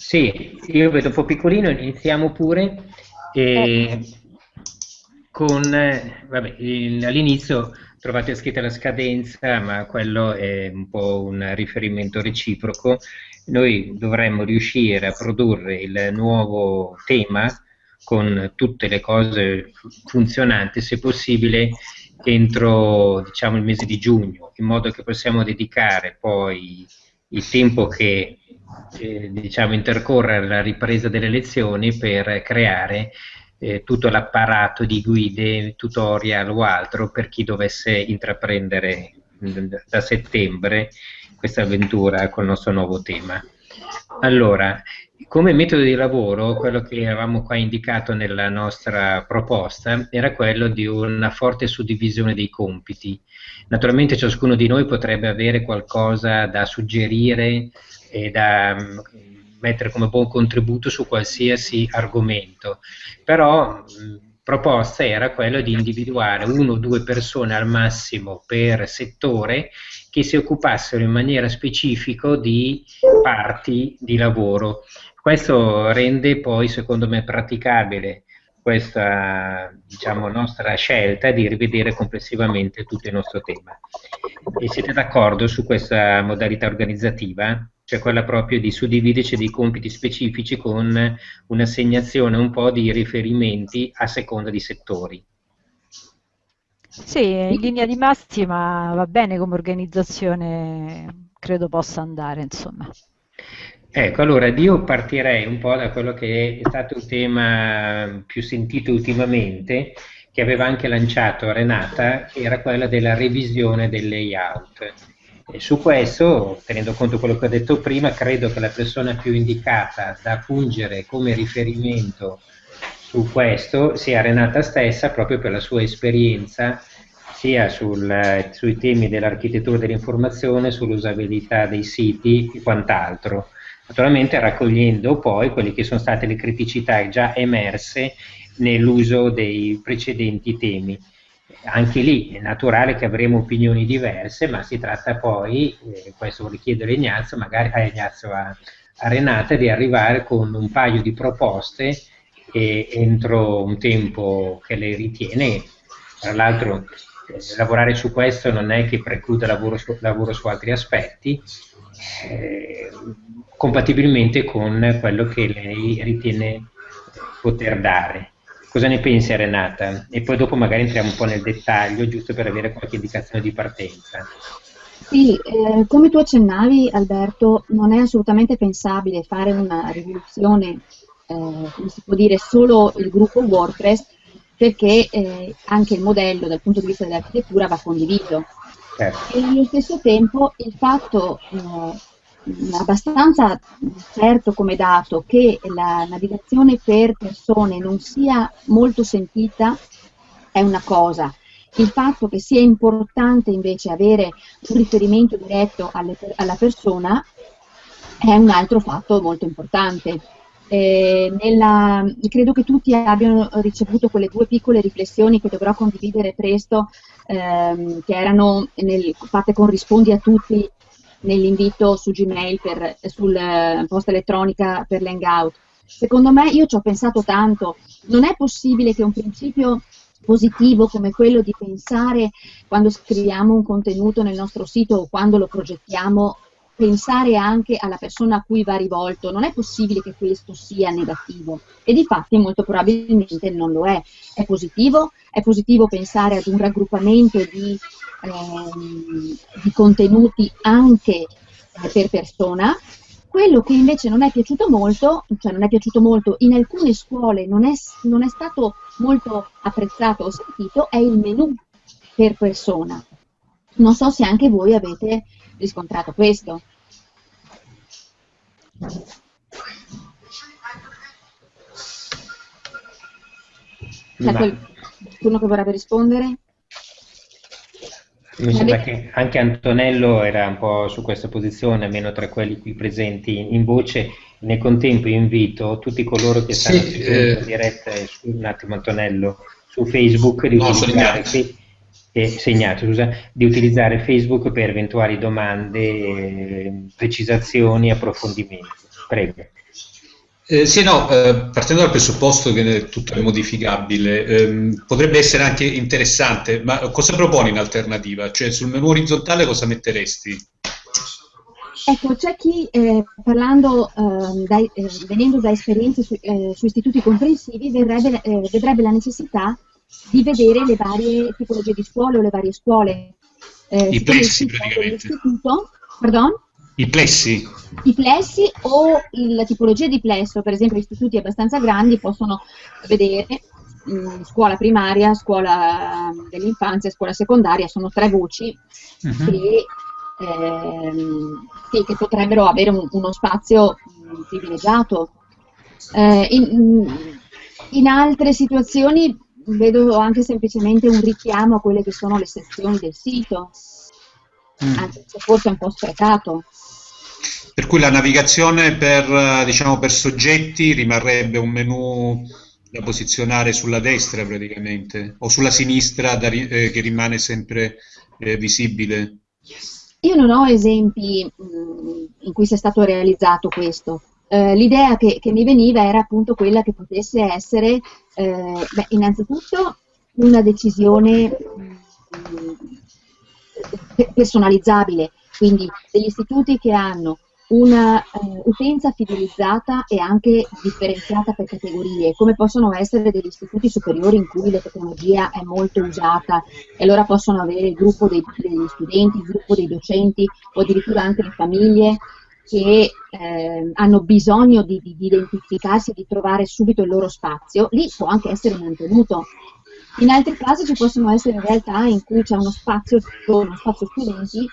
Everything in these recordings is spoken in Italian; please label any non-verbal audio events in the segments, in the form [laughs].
Sì, io vedo un po' piccolino, iniziamo pure. E con, vabbè, all'inizio trovate scritta la scadenza, ma quello è un po' un riferimento reciproco. Noi dovremmo riuscire a produrre il nuovo tema con tutte le cose funzionanti, se possibile, entro diciamo, il mese di giugno, in modo che possiamo dedicare poi il tempo che eh, diciamo, intercorre alla ripresa delle lezioni per creare eh, tutto l'apparato di guide, tutorial o altro per chi dovesse intraprendere da settembre questa avventura con il nostro nuovo tema. Allora, come metodo di lavoro, quello che avevamo qua indicato nella nostra proposta era quello di una forte suddivisione dei compiti. Naturalmente ciascuno di noi potrebbe avere qualcosa da suggerire e da mettere come buon contributo su qualsiasi argomento, però mh, proposta era quella di individuare uno o due persone al massimo per settore che si occupassero in maniera specifica di parti di lavoro. Questo rende poi, secondo me, praticabile questa diciamo, nostra scelta di rivedere complessivamente tutto il nostro tema. E siete d'accordo su questa modalità organizzativa? Cioè quella proprio di suddividerci dei compiti specifici con un'assegnazione un po' di riferimenti a seconda di settori. Sì, in linea di massima va bene come organizzazione, credo possa andare, insomma. Ecco, allora io partirei un po' da quello che è stato il tema più sentito ultimamente, che aveva anche lanciato Renata, che era quella della revisione del layout. E su questo, tenendo conto di quello che ho detto prima, credo che la persona più indicata da fungere come riferimento su questo sia Renata stessa, proprio per la sua esperienza sia sul, sui temi dell'architettura dell'informazione, sull'usabilità dei siti e quant'altro naturalmente raccogliendo poi quelle che sono state le criticità già emerse nell'uso dei precedenti temi. Anche lì è naturale che avremo opinioni diverse, ma si tratta poi, eh, questo vorrei chiedere Ignazio, magari a, Ignazio, a, a Renata, di arrivare con un paio di proposte e entro un tempo che lei ritiene, tra l'altro eh, lavorare su questo non è che precluda lavoro su, lavoro su altri aspetti, eh, compatibilmente con quello che lei ritiene poter dare. Cosa ne pensi Renata? E poi dopo magari entriamo un po' nel dettaglio, giusto per avere qualche indicazione di partenza. Sì, eh, come tu accennavi Alberto, non è assolutamente pensabile fare una rivoluzione, eh, come si può dire, solo il gruppo WordPress, perché eh, anche il modello dal punto di vista dell'architettura va condiviso. Certo. E allo stesso tempo il fatto eh, abbastanza certo come dato che la navigazione per persone non sia molto sentita è una cosa, il fatto che sia importante invece avere un riferimento diretto alle, alla persona è un altro fatto molto importante. Eh, nella, credo che tutti abbiano ricevuto quelle due piccole riflessioni che dovrò condividere presto, ehm, che erano nel, fatte con rispondi a tutti nell'invito su Gmail, per, sul eh, posta elettronica per l'hangout. Secondo me, io ci ho pensato tanto, non è possibile che un principio positivo come quello di pensare quando scriviamo un contenuto nel nostro sito o quando lo progettiamo pensare anche alla persona a cui va rivolto, non è possibile che questo sia negativo e di fatti molto probabilmente non lo è. È positivo? È positivo pensare ad un raggruppamento di, ehm, di contenuti anche eh, per persona. Quello che invece non è piaciuto molto, cioè non è piaciuto molto, in alcune scuole non è, non è stato molto apprezzato o sentito, è il menu per persona. Non so se anche voi avete riscontrato questo. C'è qualcuno che vorrebbe rispondere? Mi sembra che anche Antonello era un po' su questa posizione, almeno tra quelli qui presenti in voce. Nel contempo invito tutti coloro che stanno sì, eh... in diretta, un attimo Antonello, su Facebook, di no, utilizzare, eh, segnato, scusa, di utilizzare Facebook per eventuali domande, precisazioni, approfondimenti. Prego. Eh, sì, no, eh, partendo dal presupposto che tutto è modificabile, ehm, potrebbe essere anche interessante, ma cosa proponi in alternativa? Cioè sul menu orizzontale cosa metteresti? Ecco, c'è chi eh, parlando, ehm, dai, eh, venendo da esperienze su, eh, su istituti comprensivi, verrebbe, eh, vedrebbe la necessità di vedere le varie tipologie di scuole o le varie scuole. I plessi praticamente. Pardon? I plessi? I plessi o la tipologia di plesso, per esempio istituti abbastanza grandi possono vedere mh, mm, scuola primaria, scuola dell'infanzia, scuola secondaria, sono tre voci uh-huh. che, ehm, sì, che, potrebbero avere un, uno spazio mm, privilegiato. Eh, in, in altre situazioni vedo anche semplicemente un richiamo a quelle che sono le sezioni del sito, mm. anche se forse è un po' sprecato. Per cui la navigazione per, diciamo, per soggetti rimarrebbe un menu da posizionare sulla destra praticamente, o sulla sinistra da, eh, che rimane sempre eh, visibile. Io non ho esempi mh, mm, in cui sia stato realizzato questo. Eh, l'idea che, che, mi veniva era appunto quella che potesse essere, eh, beh, innanzitutto, una decisione mm, personalizzabile, quindi degli istituti che hanno una uh, utenza fidelizzata e anche differenziata per categorie, come possono essere degli istituti superiori in cui la tecnologia è molto usata e allora possono avere il gruppo dei, degli studenti, il gruppo dei docenti o addirittura anche le famiglie che eh, hanno bisogno di, di, di identificarsi di trovare subito il loro spazio, lì può anche essere mantenuto. In altri casi ci possono essere realtà in cui c'è uno spazio, uno spazio studenti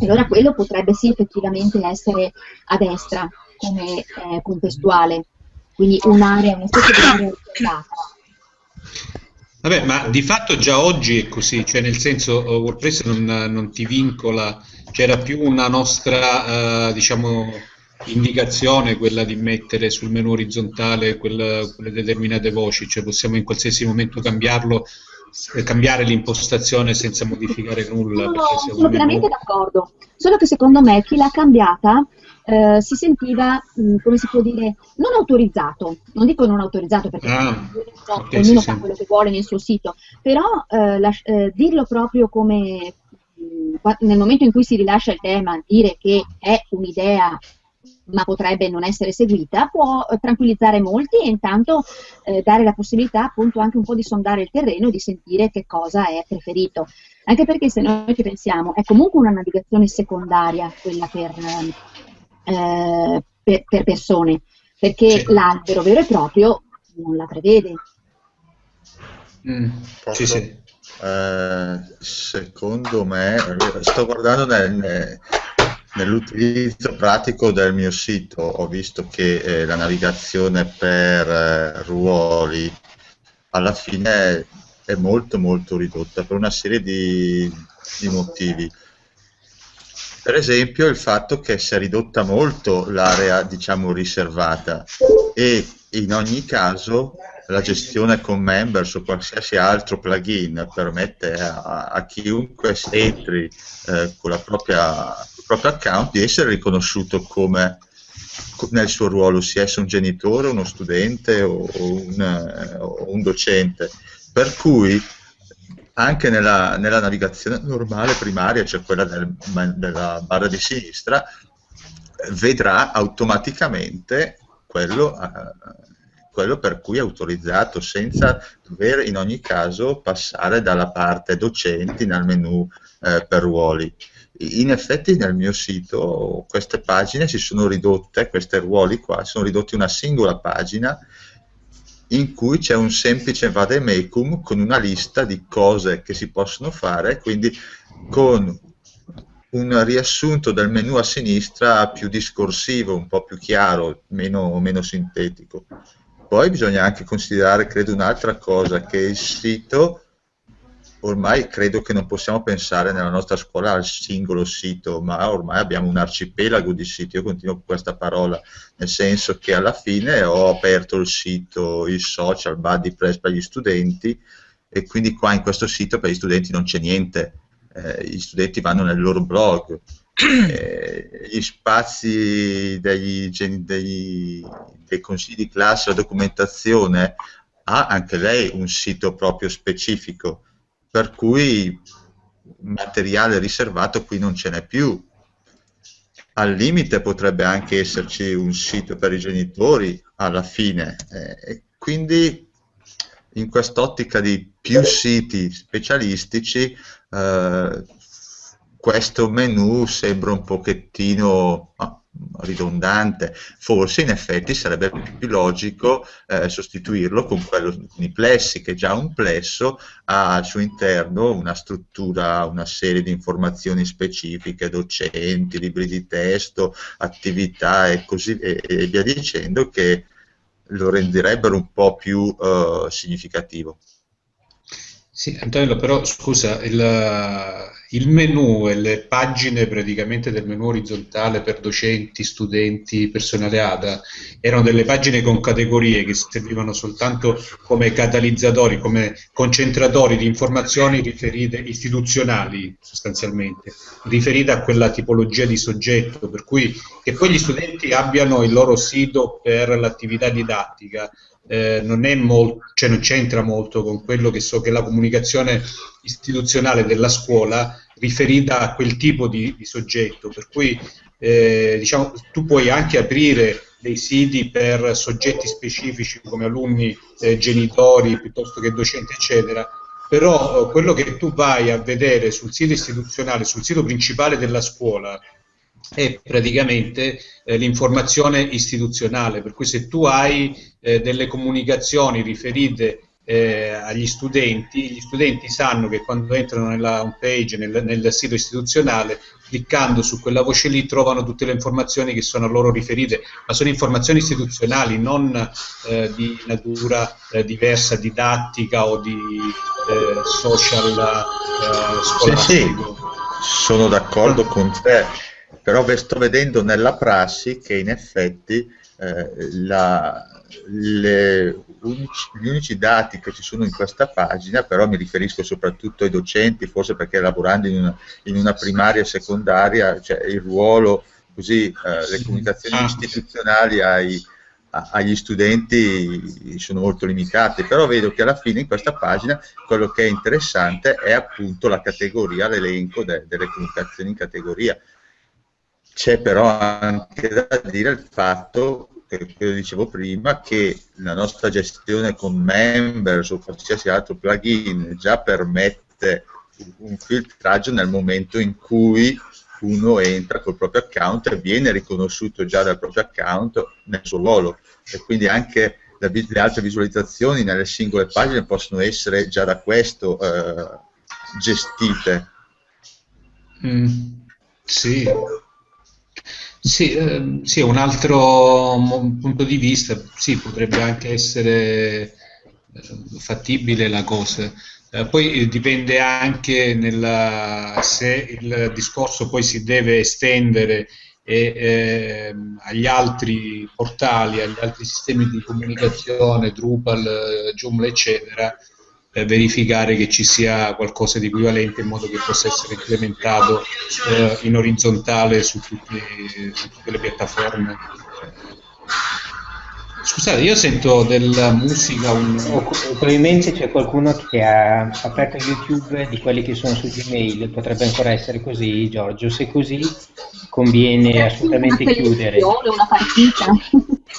e allora quello potrebbe sì effettivamente essere a destra come eh, contestuale, quindi un'area, una specie di area riservata. Vabbè, ma di fatto già oggi è così, cioè nel senso uh, WordPress non, non ti vincola, c'era più una nostra, uh, diciamo, indicazione quella di mettere sul menu orizzontale quelle, quelle determinate voci, cioè possiamo in qualsiasi momento cambiarlo cambiare l'impostazione senza modificare nulla. No, sono pienamente d'accordo, solo che secondo me chi l'ha cambiata eh, si sentiva, mh, come si può dire, non autorizzato, non dico non autorizzato perché ah, no, okay, ognuno sì, fa sì. quello che vuole nel suo sito, però eh, la, eh, dirlo proprio come nel momento in cui si rilascia il tema, dire che è un'idea ma potrebbe non essere seguita, può eh, tranquillizzare molti e intanto eh, dare la possibilità appunto anche un po' di sondare il terreno e di sentire che cosa è preferito. Anche perché se noi ci pensiamo, è comunque una navigazione secondaria quella per, eh, per, per persone, perché sì. l'albero vero e proprio non la prevede. Mm, sì, sì. Eh, secondo me, sto guardando nel, Nell'utilizzo pratico del mio sito ho visto che eh, la navigazione per eh, ruoli alla fine è, molto molto ridotta per una serie di, di, motivi. Per esempio il fatto che si è ridotta molto l'area diciamo riservata e in ogni caso la gestione con members o qualsiasi altro plugin permette a, a chiunque entri eh, con la propria proprio account di essere riconosciuto come nel suo ruolo, sia esso un genitore, uno studente o un, o un docente. Per cui anche nella, nella, navigazione normale primaria, cioè quella del, della barra di sinistra, vedrà automaticamente quello, uh, quello, per cui è autorizzato, senza dover in ogni caso passare dalla parte docenti nel menu uh, per ruoli in effetti nel mio sito queste pagine si sono ridotte, questi ruoli qua, sono ridotti una singola pagina in cui c'è un semplice vademecum con una lista di cose che si possono fare, quindi con un riassunto del menu a sinistra più discorsivo, un po' più chiaro, meno, meno sintetico. Poi bisogna anche considerare, credo, un'altra cosa, che il sito ormai credo che non possiamo pensare nella nostra scuola al singolo sito, ma ormai abbiamo un arcipelago di siti. Io continuo con questa parola, nel senso che alla fine ho aperto il sito, il social, BuddyPress per gli studenti e quindi qua in questo sito per gli studenti non c'è niente. Eh, gli studenti vanno nel loro blog, eh, gli spazi degli, degli, dei consigli di classe, la documentazione, ha anche lei un sito proprio specifico, per cui materiale riservato qui non ce n'è più. Al limite potrebbe anche esserci un sito per i genitori alla fine. Eh, quindi in quest'ottica di più siti specialistici eh, questo menu sembra un pochettino ah, ridondante, forse in effetti sarebbe più logico eh, sostituirlo con quello con i plessi, che già un plesso ha al suo interno una struttura, una serie di informazioni specifiche, docenti, libri di testo, attività e così e, e via dicendo, che lo renderebbero un po' più eh, significativo. Sì, Antonio, però scusa, il, il menu e le pagine praticamente del menu orizzontale per docenti, studenti, personale ADA erano delle pagine con categorie che servivano soltanto come catalizzatori, come concentratori di informazioni riferite, istituzionali sostanzialmente, riferite a quella tipologia di soggetto, per cui che poi gli studenti abbiano il loro sito per l'attività didattica eh, non, molto, cioè non c'entra molto con quello che so che la comunicazione istituzionale della scuola riferita a quel tipo di, di soggetto, per cui eh, diciamo, tu puoi anche aprire dei siti per soggetti specifici come alunni, eh, genitori, piuttosto che docenti, eccetera, però eh, quello che tu vai a vedere sul sito istituzionale, sul sito principale della scuola, è praticamente eh, l'informazione istituzionale, per cui se tu hai eh, delle comunicazioni riferite eh, agli studenti, gli studenti sanno che quando entrano nella home page, nel, nel, sito istituzionale, cliccando su quella voce lì trovano tutte le informazioni che sono a loro riferite, ma sono informazioni istituzionali, non eh, di natura eh, diversa, didattica o di eh, social scolastico. Sì, sì, sono d'accordo con te però sto vedendo nella prassi che in effetti eh, la, le, unici, gli unici dati che ci sono in questa pagina, però mi riferisco soprattutto ai docenti, forse perché lavorando in una, in una primaria e secondaria, cioè il ruolo, così eh, le comunicazioni ah. istituzionali ai, a, agli studenti sono molto limitate, però vedo che alla fine in questa pagina quello che è interessante è appunto la categoria, l'elenco de, delle comunicazioni in categoria c'è però anche da dire il fatto, che dicevo prima, che la nostra gestione con Members o qualsiasi altro plugin già permette un filtraggio nel momento in cui uno entra col proprio account e viene riconosciuto già dal proprio account nel suo ruolo. E quindi anche le altre visualizzazioni nelle singole pagine possono essere già da questo eh, gestite. Mm, sì, sì, eh, sì, un altro punto di vista, sì, potrebbe anche essere eh, fattibile la cosa. Eh, poi dipende anche nella, se il discorso poi si deve estendere e, eh, agli altri portali, agli altri sistemi di comunicazione, Drupal, Joomla, eccetera, eh, verificare che ci sia qualcosa di equivalente in modo che possa essere implementato eh, in orizzontale su tutte, su tutte le piattaforme. Scusate, io sento della musica. Un... probabilmente c'è qualcuno che ha aperto YouTube di quelli che sono su Gmail, potrebbe ancora essere così, Giorgio. Se così, conviene assolutamente chiudere. Una partita.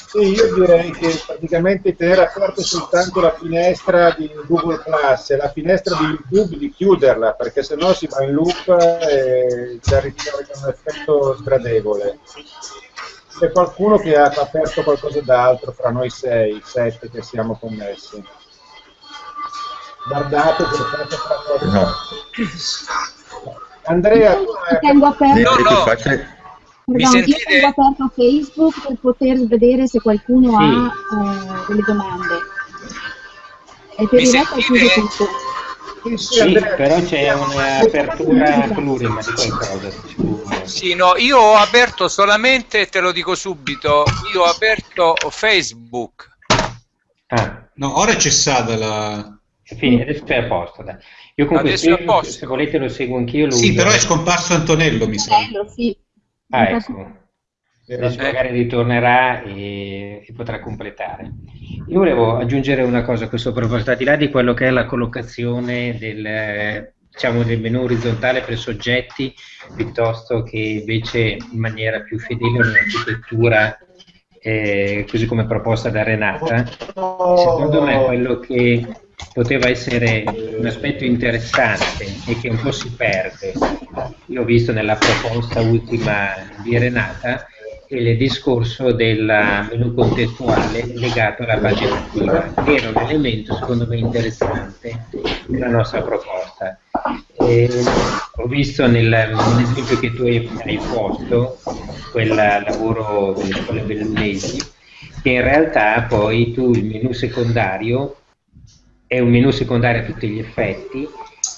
Sì, io direi che praticamente tenere aperta soltanto la finestra di Google Plus e la finestra di YouTube di chiuderla, perché sennò si va in loop e c'è un effetto sgradevole c'è qualcuno che ha aperto qualcosa d'altro fra noi sei, sette che siamo connessi. Guardate che fate fra. No. Andrea, hai... tengo aperto. No, no. Perdon, io tengo aperto Facebook per poter vedere se qualcuno sì. ha eh, delle domande. E per Mi il resto chiuso tutto. Sì, però c'è un'apertura plurima di qualcosa. Sì, no, io ho aperto solamente, te lo dico subito, io ho aperto Facebook. Ah. No, ora è cessata la... Fine, adesso è a posto. Dai. Io con questo, se volete lo seguo anch'io. Sì, però è scomparso Antonello, mi sa. Antonello, sì. Ah, ecco. Adesso magari ritornerà e, e, potrà completare. Io volevo aggiungere una cosa a questo proposito, al di là di quello che è la collocazione del, diciamo, del menu orizzontale per soggetti, piuttosto che invece in maniera più fedele un'architettura eh, così come proposta da Renata, secondo me quello che poteva essere un aspetto interessante e che un po' si perde, io ho visto nella proposta ultima di Renata, il discorso del menu contestuale legato alla pagina attiva, che era un elemento secondo me interessante della nostra proposta. E ho visto nel, nell'esempio che tu hai posto, quel lavoro delle scuole bellunesi, che in realtà poi tu il menu secondario è un menu secondario a tutti gli effetti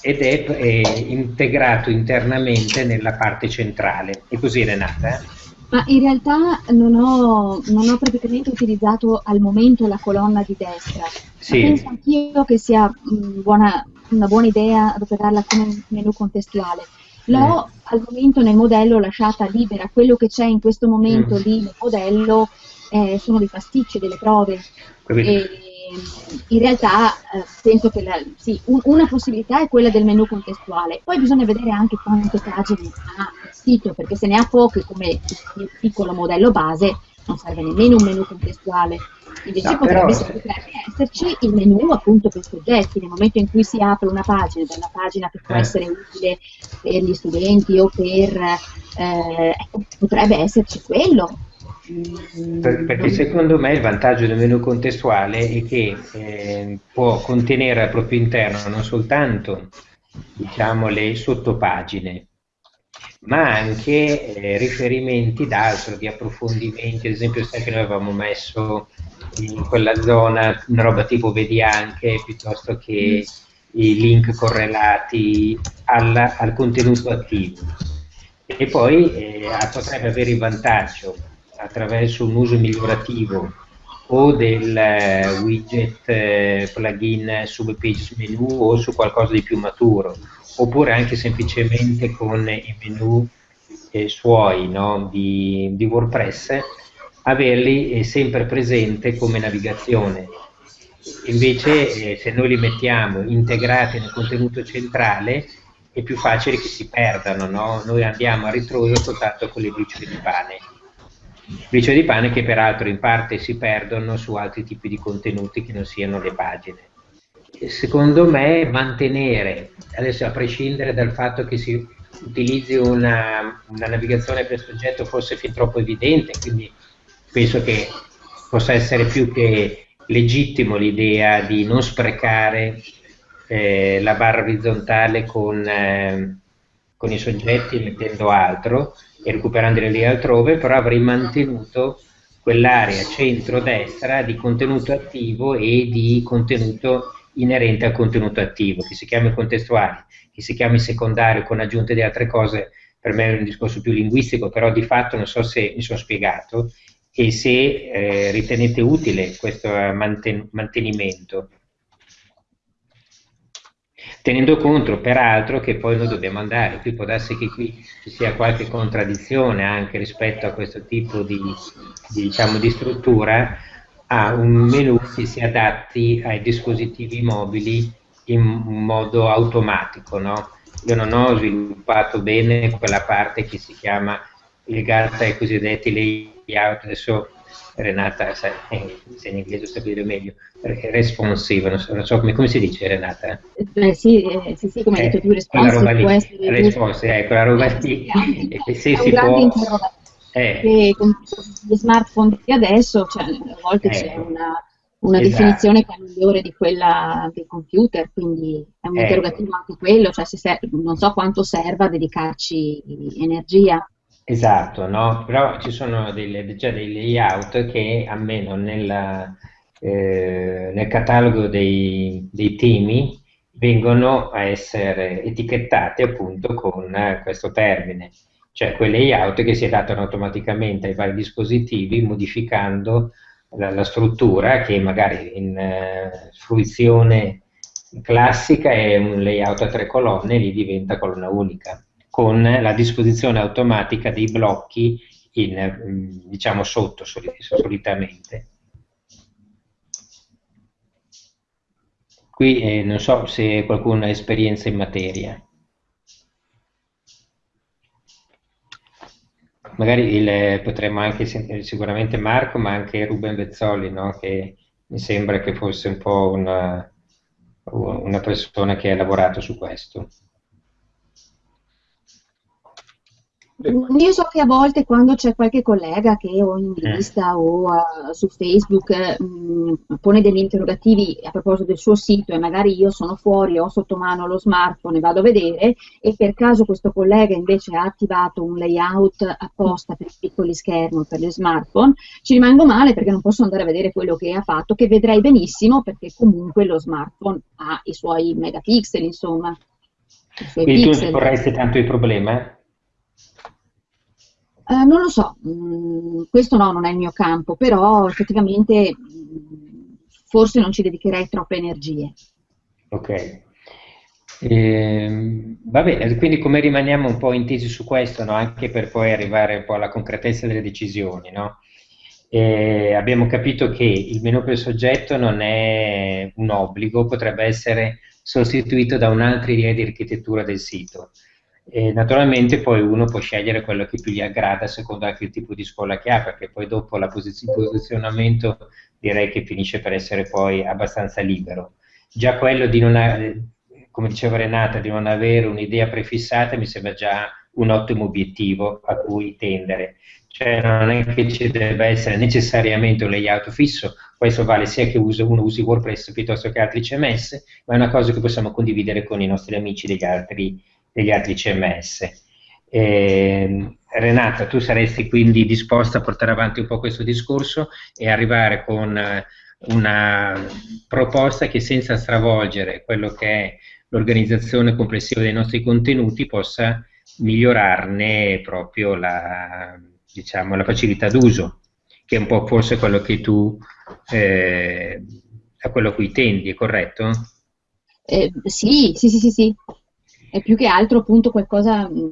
ed è, è integrato internamente nella parte centrale. E così Renata? Ma in realtà non ho, non ho, praticamente utilizzato al momento la colonna di destra. Sì. Penso anch'io che sia mh, buona, una buona idea adoperarla come menu contestuale. L'ho mm. al momento nel modello lasciata libera, quello che c'è in questo momento mm. lì nel modello eh, sono dei pasticci, delle prove. E, in realtà eh, penso che la, sì, un, una possibilità è quella del menu contestuale, poi bisogna vedere anche quante pagine ha il sito, perché se ne ha poche come il piccolo modello base non serve nemmeno un menu contestuale. Invece no, potrebbe, però... potrebbe, esserci il menu appunto per soggetti, nel momento in cui si apre una pagina, da una pagina che può eh. essere utile per gli studenti o per... Eh, ecco, potrebbe esserci quello, perché secondo me il vantaggio del menu contestuale è che eh, può contenere al proprio interno non soltanto diciamo, le sottopagine, ma anche eh, riferimenti d'altro, di approfondimenti, ad esempio sai che noi avevamo messo in quella zona una roba tipo vedi anche, piuttosto che i link correlati alla, al contenuto attivo. E poi eh, potrebbe avere il vantaggio attraverso un uso migliorativo o del eh, widget eh, plugin sub page menu o su qualcosa di più maturo, oppure anche semplicemente con i menu eh, suoi no, di, di, WordPress, averli eh, sempre presente come navigazione. Invece eh, se noi li mettiamo integrati nel contenuto centrale è più facile che si perdano, no? noi andiamo a ritroso soltanto con le briciole di pane briciole di pane che peraltro in parte si perdono su altri tipi di contenuti che non siano le pagine. Secondo me mantenere, adesso a prescindere dal fatto che si utilizzi una, una navigazione per soggetto fosse fin troppo evidente, quindi penso che possa essere più che legittimo l'idea di non sprecare eh, la barra orizzontale con, eh, con i soggetti mettendo altro, e recuperandole altrove, però avrei mantenuto quell'area centro-destra di contenuto attivo e di contenuto inerente al contenuto attivo, che si chiami contestuale, che si chiami secondario con aggiunte di altre cose, per me è un discorso più linguistico, però di fatto non so se mi sono spiegato e se eh, ritenete utile questo manten mantenimento tenendo conto peraltro che poi noi dobbiamo andare, qui può darsi che qui ci sia qualche contraddizione anche rispetto a questo tipo di, di, diciamo, di struttura, a un menu che si adatti ai dispositivi mobili in modo automatico. No? Io non ho sviluppato bene quella parte che si chiama legata ai cosiddetti layout, adesso Renata se, in inglese sapere meglio, responsive, non so, non so come, come, si dice Renata? Eh, sì, eh, sì, sì, come hai detto tu, responsive può essere... Responsive, ecco, la roba lì, e se si può... Eh. Con gli smartphone di adesso, cioè, a volte c'è una, una esatto. definizione che è migliore di quella del computer, quindi è un interrogativo anche quello, cioè se, non so quanto serva dedicarci energia. Esatto, no? però ci sono delle, già dei layout che almeno nella, eh, nel catalogo dei, dei, temi vengono a essere etichettati appunto con questo termine, cioè quei layout che si adattano automaticamente ai vari dispositivi modificando la, la struttura che magari in eh, fruizione classica è un layout a tre colonne, lì diventa colonna unica, con la disposizione automatica dei blocchi in, diciamo sotto solitamente. Qui eh, non so se qualcuno ha esperienza in materia. Magari il, potremmo anche sentire sicuramente Marco, ma anche Ruben Bezzoli, no? che mi sembra che fosse un po' una, una persona che ha lavorato su questo. Io so che a volte quando c'è qualche collega che o in eh. lista o uh, su Facebook mh, pone degli interrogativi a proposito del suo sito e magari io sono fuori, ho sotto mano lo smartphone e vado a vedere e per caso questo collega invece ha attivato un layout apposta per i piccoli schermi, per gli smartphone, ci rimango male perché non posso andare a vedere quello che ha fatto, che vedrei benissimo perché comunque lo smartphone ha i suoi megapixel, insomma. Quindi pixel. tu vorresti tanto il problema? Eh, non lo so, mm, questo no, non è il mio campo, però effettivamente mm, forse non ci dedicherei troppe energie. Ok. Eh, va bene, quindi come rimaniamo un po' intesi su questo, no? anche per poi arrivare un po' alla concretezza delle decisioni, no? eh, abbiamo capito che il menu per soggetto non è un obbligo, potrebbe essere sostituito da un'altra idea di architettura del sito. E naturalmente poi uno può scegliere quello che più gli aggrada secondo anche il tipo di scuola che ha, perché poi dopo il posizionamento direi che finisce per essere poi abbastanza libero. Già quello di non, avere, come diceva Renata, di non avere un'idea prefissata mi sembra già un ottimo obiettivo a cui tendere. Cioè non è che ci debba essere necessariamente un layout fisso, questo vale sia che uno usi WordPress piuttosto che altri CMS, ma è una cosa che possiamo condividere con i nostri amici degli altri degli altri CMS. Eh, Renata, tu saresti quindi disposta a portare avanti un po' questo discorso e arrivare con eh, una proposta che senza stravolgere quello che è l'organizzazione complessiva dei nostri contenuti possa migliorarne proprio la, diciamo, la facilità d'uso, che è un po' forse quello che tu eh, a quello a cui tendi, è corretto? Eh, sì, sì, sì, sì, sì è più che altro appunto qualcosa, mm,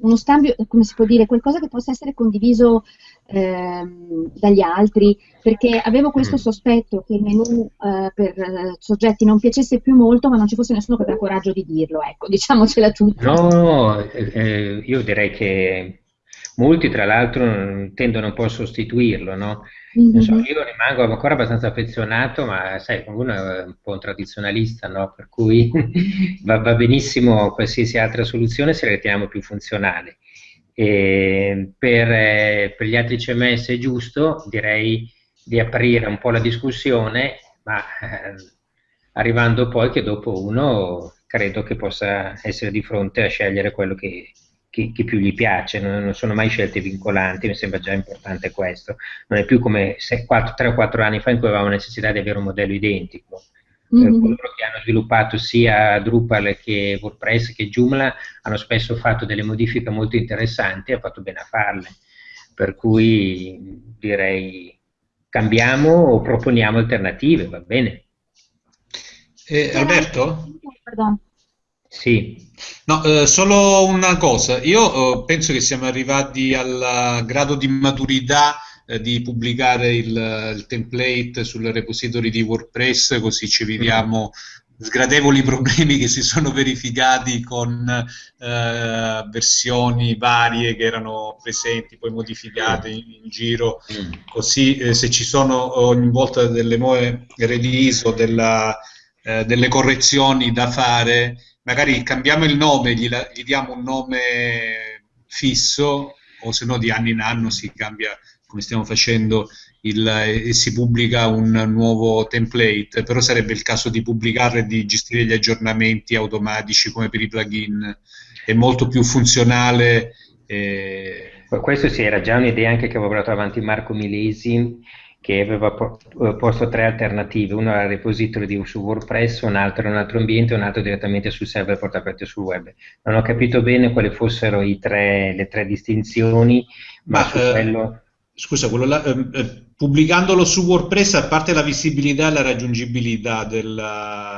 uno scambio, come si può dire, qualcosa che possa essere condiviso ehm, dagli altri, perché avevo questo mm. sospetto che il menu eh, per eh, soggetti non piacesse più molto, ma non ci fosse nessuno che aveva coraggio di dirlo, ecco, [laughs] diciamocela tutta. No, eh, eh, io direi che molti tra l'altro tendono un po' a sostituirlo, no? Mm-hmm. So, io rimango ancora abbastanza affezionato, ma sai, uno è un po' un tradizionalista, no? Per cui [laughs] va, va, benissimo qualsiasi altra soluzione se la riteniamo più funzionale. Per, eh, per, gli altri CMS è giusto, direi, di aprire un po' la discussione, ma eh, arrivando poi che dopo uno credo che possa essere di fronte a scegliere quello che, che, che più gli piace, non, non, sono mai scelte vincolanti, mi sembra già importante questo. Non è più come 3 o 4 anni fa in cui avevamo necessità di avere un modello identico. Mm-hmm. coloro che hanno sviluppato sia Drupal che WordPress che Joomla hanno spesso fatto delle modifiche molto interessanti e hanno fatto bene a farle. Per cui direi cambiamo o proponiamo alternative, va bene. Eh, Alberto? Pardon. Sì. No, eh, solo una cosa, io eh, penso che siamo arrivati al grado di maturità eh, di pubblicare il, il, template sul repository di WordPress, così ci vediamo sgradevoli problemi che si sono verificati con eh, versioni varie che erano presenti, poi modificate in, in giro, mm. così eh, se ci sono ogni volta delle nuove release o della, eh, delle correzioni da fare, magari cambiamo il nome, gli, gli diamo un nome fisso o se no di anno in anno si cambia come stiamo facendo il, e si pubblica un nuovo template, però sarebbe il caso di pubblicarlo e di gestire gli aggiornamenti automatici come per i plugin, è molto più funzionale. Eh... Questo sì, era già un'idea anche che aveva portato avanti Marco Milesi che aveva eh, posto tre alternative, uno era il repository di, su WordPress, un altro in un altro ambiente e un altro direttamente sul server portato sul web. Non ho capito bene quali fossero tre, le tre distinzioni, ma, ma su eh, quello... Scusa, là, eh, eh, pubblicandolo su WordPress, a parte la visibilità e la raggiungibilità del,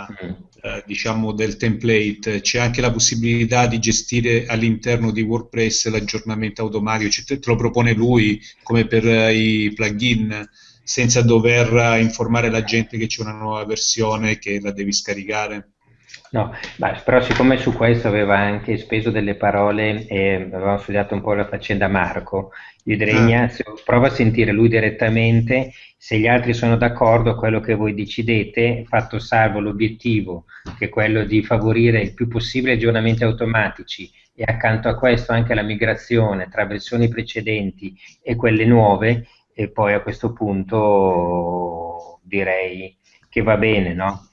mm. eh, diciamo, del template, c'è anche la possibilità di gestire all'interno di WordPress l'aggiornamento automatico, cioè te, te lo propone lui come per eh, i plugin, senza dover informare la gente che c'è una nuova versione che la devi scaricare. No, beh, però siccome su questo aveva anche speso delle parole e avevamo studiato un po' la faccenda Marco, io direi ah. Ignazio, prova a sentire lui direttamente, se gli altri sono d'accordo quello che voi decidete, fatto salvo l'obiettivo, che è quello di favorire il più possibile aggiornamenti automatici e accanto a questo anche la migrazione tra versioni precedenti e quelle nuove, e poi a questo punto direi che va bene, no?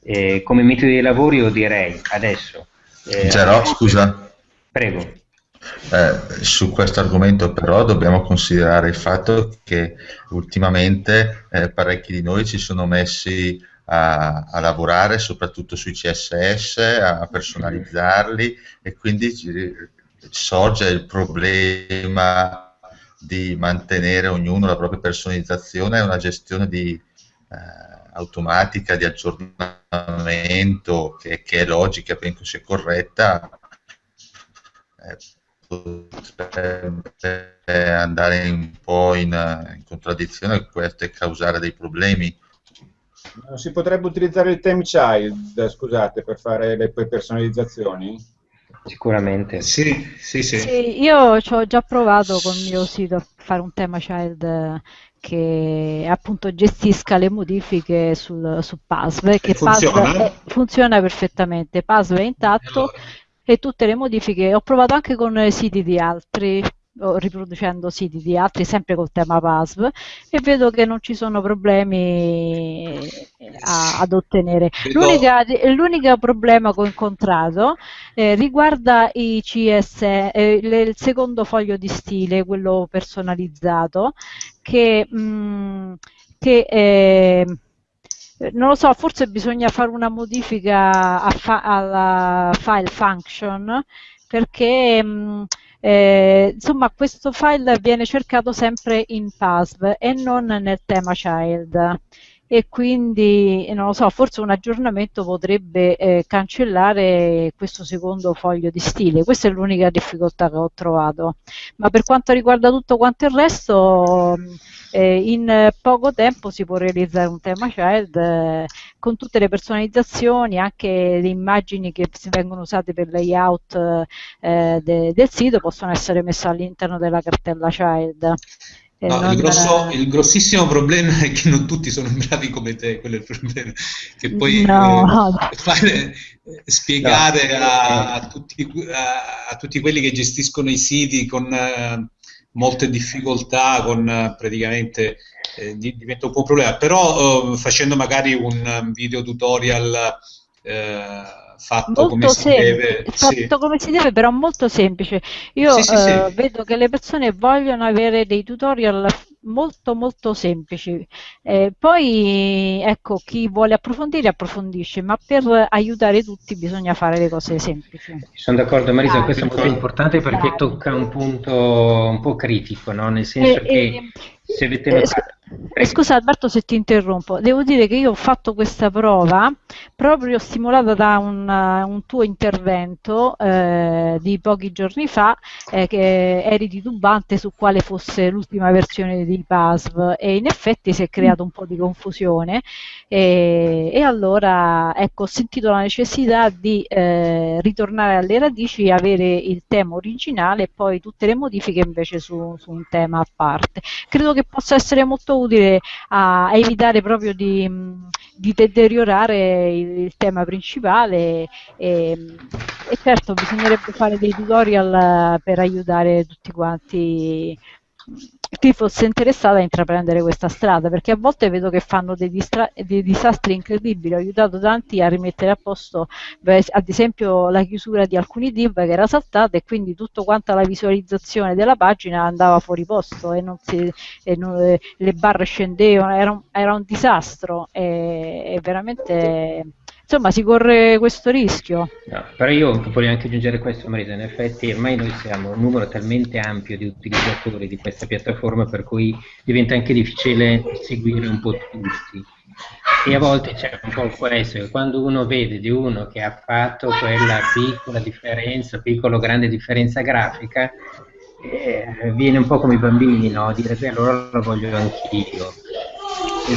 Eh, come metodo di lavoro io direi adesso... Eh, Gerò, scusa. Prego. Eh, su questo argomento però dobbiamo considerare il fatto che ultimamente eh, parecchi di noi ci sono messi a, a, lavorare soprattutto sui CSS, a personalizzarli e quindi sorge il problema di mantenere ognuno la propria personalizzazione e una gestione di, eh, automatica di aggiornamento che, che è logica, penso sia corretta, eh, potrebbe andare un po' in, in contraddizione con questo e causare dei problemi. Si potrebbe utilizzare il time child, scusate, per fare le personalizzazioni? Sicuramente. Sì, sì, sì. sì io ci ho già provato con il mio sito a fare un tema child che appunto gestisca le modifiche sul, su Puzzle, che funziona? Puzzle è, funziona perfettamente, Puzzle è intatto allora. e tutte le modifiche, ho provato anche con siti di altri, riproducendo siti di altri, sempre col tema PASV, e vedo che non ci sono problemi a, ad ottenere. L'unico problema che ho incontrato eh, riguarda i CS, eh, le, il secondo foglio di stile, quello personalizzato, che, mh, mm, che eh, non lo so, forse bisogna fare una modifica fa alla file function perché mh, mm, eh, insomma questo file viene cercato sempre in PASV e non nel tema child e quindi non lo so, forse un aggiornamento potrebbe eh, cancellare questo secondo foglio di stile. Questa è l'unica difficoltà che ho trovato. Ma per quanto riguarda tutto quanto il resto, eh, in poco tempo si può realizzare un tema child eh, con tutte le personalizzazioni, anche le immagini che vengono usate per layout eh, de del sito possono essere messe all'interno della cartella child. No, il, grosso, il, grossissimo problema è che non tutti sono bravi come te, quello è il problema. Che poi no. eh, fare, eh, spiegare no. a, a, tutti, a, a, tutti, quelli che gestiscono i siti con uh, molte difficoltà, con uh, praticamente eh, diventa un po' un problema. Però uh, facendo magari un video tutorial fatto molto come si deve. Fatto sì. come si deve, però molto semplice. Io sì, sì, eh, vedo che le persone vogliono avere dei tutorial molto molto semplici. Eh, poi ecco, chi vuole approfondire approfondisce, ma per aiutare tutti bisogna fare le cose semplici. Sono d'accordo Marisa, ah, questo è molto importante perché tocca un punto un po' critico, no? nel senso eh, che eh, se avete notato... Eh, scusa Alberto se ti interrompo, devo dire che io ho fatto questa prova proprio stimolata da un, un tuo intervento eh, di pochi giorni fa eh, che eri titubante su quale fosse l'ultima versione di PASV e in effetti si è creato un po' di confusione e, e allora ecco, ho sentito la necessità di eh, ritornare alle radici avere il tema originale e poi tutte le modifiche invece su, su un tema a parte. Credo che possa essere molto utile a, a evitare proprio di, di deteriorare il, il, tema principale e, e certo bisognerebbe fare dei tutorial per aiutare tutti quanti chi fosse interessato a intraprendere questa strada, perché a volte vedo che fanno dei, dei, disastri incredibili. Ho aiutato tanti a rimettere a posto, beh, ad esempio, la chiusura di alcuni div che era saltata e quindi tutto quanto la visualizzazione della pagina andava fuori posto e, si, e non, eh, le barre scendevano, era un, era un disastro e, e veramente insomma si corre questo rischio. No, però io voglio anche aggiungere questo Marisa, in effetti ormai noi siamo un numero talmente ampio di utilizzatori di questa piattaforma per cui diventa anche difficile seguire un po' tutti. E a volte c'è un po' questo, che quando uno vede di uno che ha fatto quella piccola differenza, piccola o grande differenza grafica, eh, viene un po' come i bambini, no? Dire beh allora lo voglio anch'io.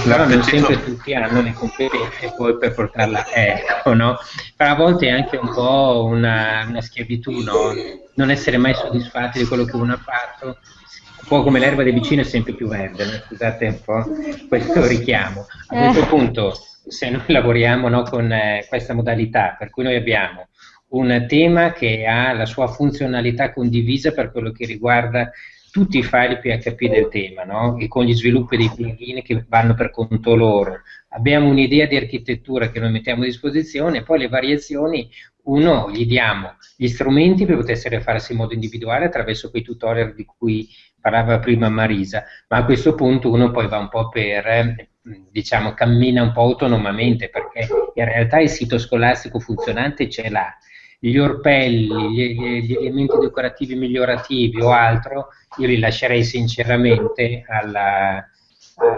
Però non sempre tutti hanno le competenze poi per portarla ecco, no? Però a volte è anche un po' una, una schiavitù, no? Non essere mai soddisfatti di quello che uno ha fatto, un po' come l'erba del vicino è sempre più verde, no? scusate un po' questo richiamo. A questo eh. punto, se noi lavoriamo no, con eh, questa modalità, per cui noi abbiamo un tema che ha la sua funzionalità condivisa per quello che riguarda tutti i file PHP del tema, no? e con gli sviluppi dei plugin che vanno per conto loro. Abbiamo un'idea di architettura che noi mettiamo a disposizione poi le variazioni, uno, gli diamo gli strumenti per poter farsi in modo individuale attraverso quei tutorial di cui parlava prima Marisa, ma a questo punto uno poi va un po' per, diciamo, cammina un po' autonomamente, perché in realtà il sito scolastico funzionante ce l'ha, gli orpelli, gli, gli, elementi decorativi migliorativi o altro, io li lascerei sinceramente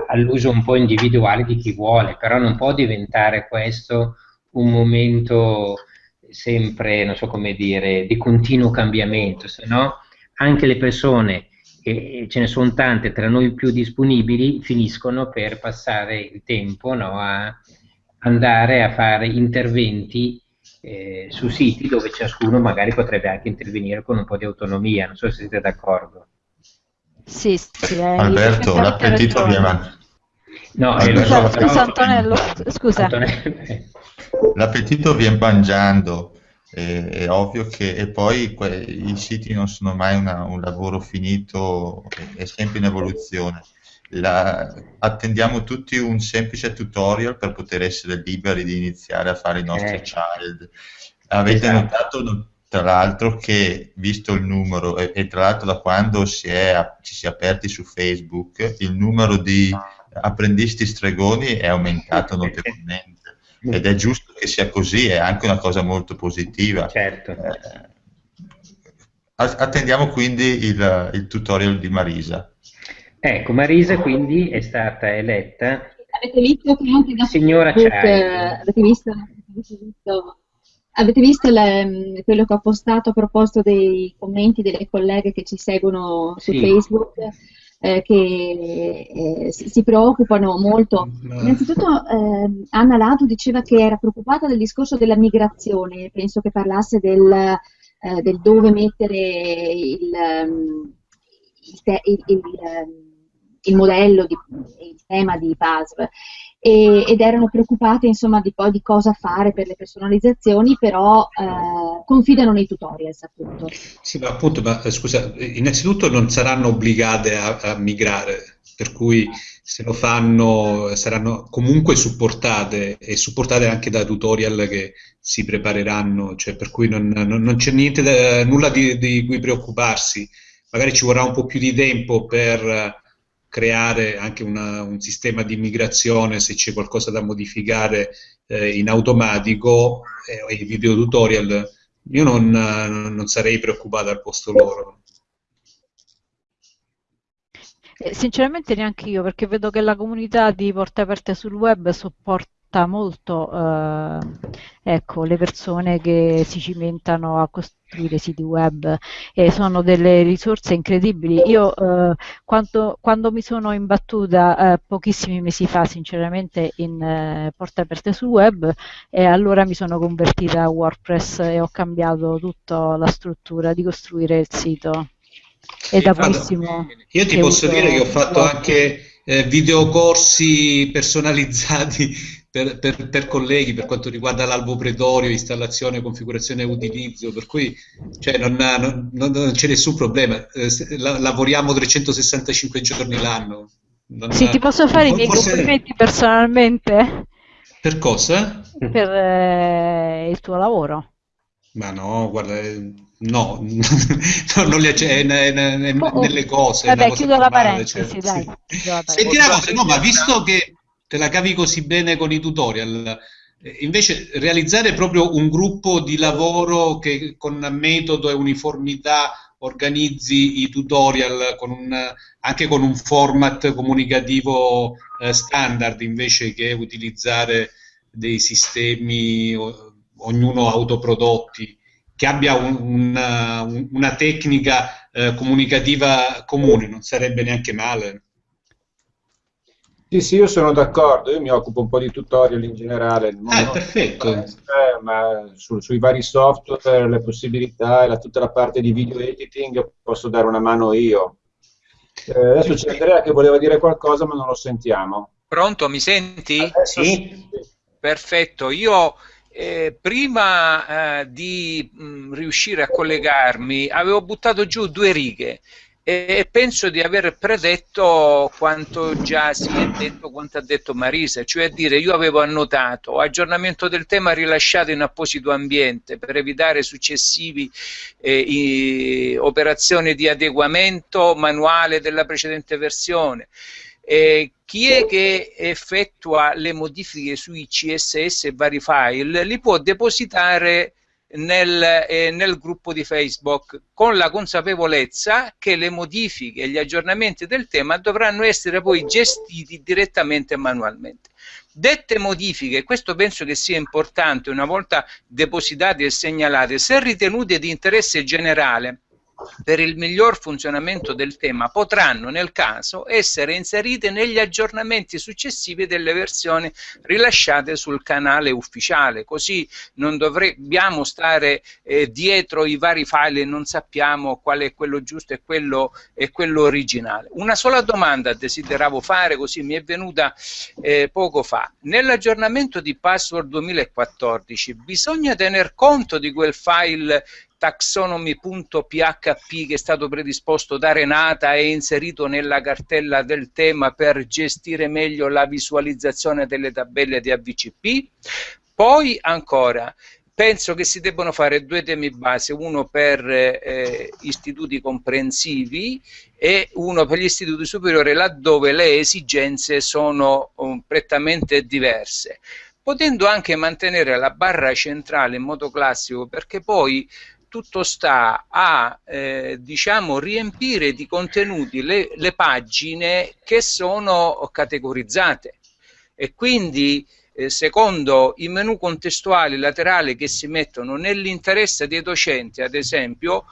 all'uso un po' individuale di chi vuole, però non può diventare questo un momento sempre, non so come dire, di continuo cambiamento, se no anche le persone, e ce ne sono tante tra noi più disponibili, finiscono per passare il tempo no, a andare a fare interventi eh, su siti dove ciascuno magari potrebbe anche intervenire con un po' di autonomia, non so se siete d'accordo. Sì, sì, eh, Alberto, l'appetito viene. No, eh, Alberto, so, scusa Antonello, scusa. Antonello. L'appetito viene mangiando, è, è ovvio che e poi que, i siti non sono mai una, un lavoro finito, è sempre in evoluzione la, attendiamo tutti un semplice tutorial per poter essere liberi di iniziare a fare i nostri eh. child. Avete esatto. notato tra l'altro che visto il numero e, e tra l'altro da quando si è, ci si è aperti su Facebook il numero di apprendisti stregoni è aumentato [laughs] notevolmente ed è giusto che sia così, è anche una cosa molto positiva. Certo. Eh, attendiamo quindi il, il tutorial di Marisa. Ecco, Marisa quindi è stata eletta avete visto che anche da signora Facebook, avete visto, avete visto, avete visto le, quello che ho postato a proposito dei commenti delle colleghe che ci seguono su sì. Facebook eh, che eh, si, si, preoccupano molto. Innanzitutto eh, Anna Ladu diceva che era preoccupata del discorso della migrazione, penso che parlasse del, eh, del dove mettere il, il, il, il il modello, di, il tema di PASV e, ed erano preoccupate insomma di poi di cosa fare per le personalizzazioni, però eh, confidano nei tutorials appunto. Sì, ma appunto, ma, eh, scusa, innanzitutto non saranno obbligate a, a migrare, per cui se lo fanno saranno comunque supportate e supportate anche da tutorial che si prepareranno, cioè per cui non, non, non c'è niente nulla di, di, cui preoccuparsi. Magari ci vorrà un po' più di tempo per creare anche una, un sistema di immigrazione se c'è qualcosa da modificare eh, in automatico eh, i video tutorial io non, non sarei preoccupato al posto loro. Eh, Sinceramente neanche io, perché vedo che la comunità di Porte Aperte sul web supporta aiuta molto eh, ecco, le persone che si cimentano a costruire siti web e sono delle risorse incredibili. Io eh, quando, quando, mi sono imbattuta eh, pochissimi mesi fa sinceramente in eh, porte aperte sul web e allora mi sono convertita a WordPress e ho cambiato tutta la struttura di costruire il sito. È da pochissimo. Io ti posso dire che ho fatto anche eh, videocorsi personalizzati per, per, per, colleghi per quanto riguarda l'albo pretorio, installazione, configurazione e utilizzo, per cui cioè, non, non, non, non, c'è nessun problema, eh, la, lavoriamo 365 giorni l'anno. sì, ti posso fare i miei forse... complimenti personalmente? Per cosa? Per eh, il tuo lavoro. Ma no, guarda, eh, no, [laughs] non li accende ne, oh, oh. nelle cose. Vabbè, chiudo la parentesi, cioè, dai. Sì. Senti una cosa, no, ma visto che te la cavi così bene con i tutorial, invece realizzare proprio un gruppo di lavoro che con metodo e uniformità organizzi i tutorial con un, anche con un format comunicativo eh, standard invece che utilizzare dei sistemi ognuno autoprodotti che abbia un, una, una, tecnica eh, comunicativa comune, non sarebbe neanche male. Sì, sì, io sono d'accordo, io mi occupo un po' di tutorial in generale. Ah, perfetto. Eh, ma su, sui vari software, le possibilità e la, tutta la parte di video editing posso dare una mano io. Eh, adesso c'è Andrea che voleva dire qualcosa, ma non lo sentiamo. Pronto, mi senti? Adesso sì. sì. Perfetto, io eh, prima eh, di mh, mm, riuscire a collegarmi avevo buttato giù due righe e penso di aver predetto quanto già si è detto, quanto ha detto Marisa, cioè a dire io avevo annotato aggiornamento del tema rilasciato in apposito ambiente per evitare successivi eh, operazioni di adeguamento manuale della precedente versione. Eh, chi è che effettua le modifiche sui CSS e vari file li può depositare nel, eh, nel, gruppo di Facebook con la consapevolezza che le modifiche e gli aggiornamenti del tema dovranno essere poi gestiti direttamente e manualmente. Dette modifiche, questo penso che sia importante, una volta depositate e segnalate, se ritenute di interesse generale, per il miglior funzionamento del tema potranno nel caso essere inserite negli aggiornamenti successivi delle versioni rilasciate sul canale ufficiale. Così non dobbiamo stare eh, dietro i vari file e non sappiamo qual è quello giusto e quello, e quello originale. Una sola domanda desideravo fare così mi è venuta eh, poco fa. Nell'aggiornamento di password 2014 bisogna tener conto di quel file taxonomy.php che è stato predisposto da Renata e inserito nella cartella del tema per gestire meglio la visualizzazione delle tabelle di AVCP. Poi ancora, penso che si debbano fare due temi base, uno per eh, istituti comprensivi e uno per gli istituti superiori laddove le esigenze sono um, prettamente diverse potendo anche mantenere la barra centrale in modo classico perché poi tutto sta a eh, diciamo riempire di contenuti le, le, pagine che sono categorizzate e quindi eh, secondo i menu contestuali laterali che si mettono nell'interesse dei docenti ad esempio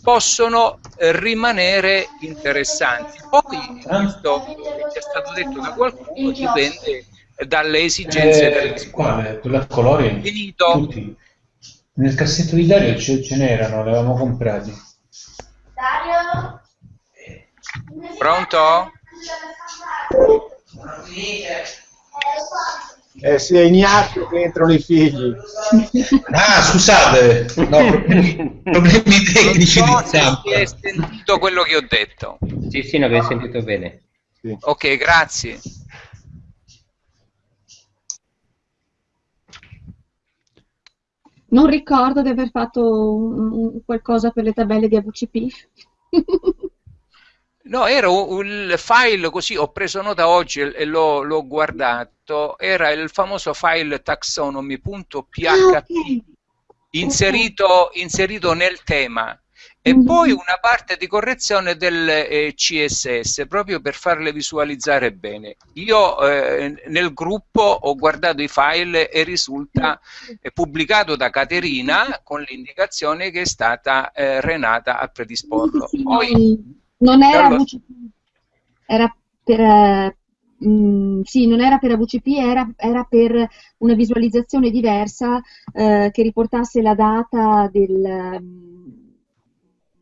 possono eh, rimanere interessanti poi questo che è stato detto da qualcuno dipende dalle esigenze eh, delle quale? quella? Finito. Tutti. Nel cassetto di Dario ce, ce n'erano, le avevamo comprati. Dario? Pronto? Eh sì, è Ignazio che entrano i figli. Ah, scusate, no, problemi, [laughs] problemi tecnici. Non so se hai sentito quello che ho detto. Sì, sì, no, avevo sentito bene. Sì. Ok, grazie. Non ricordo di aver fatto un, un qualcosa per le tabelle di AVCP. [laughs] No, era un file così, ho preso nota oggi e l'ho, guardato, era il famoso file taxonomy.php ah, okay. inserito, inserito nel tema e mm-hmm. poi una parte di correzione del eh, CSS proprio per farle visualizzare bene. Io eh, nel gruppo ho guardato i file e risulta eh, pubblicato da Caterina con l'indicazione che è stata eh, Renata a predisporlo. Poi, non era allora... VCP, era per, mh, mm, sì, non era per AVCP, era, era, per una visualizzazione diversa eh, che riportasse la data del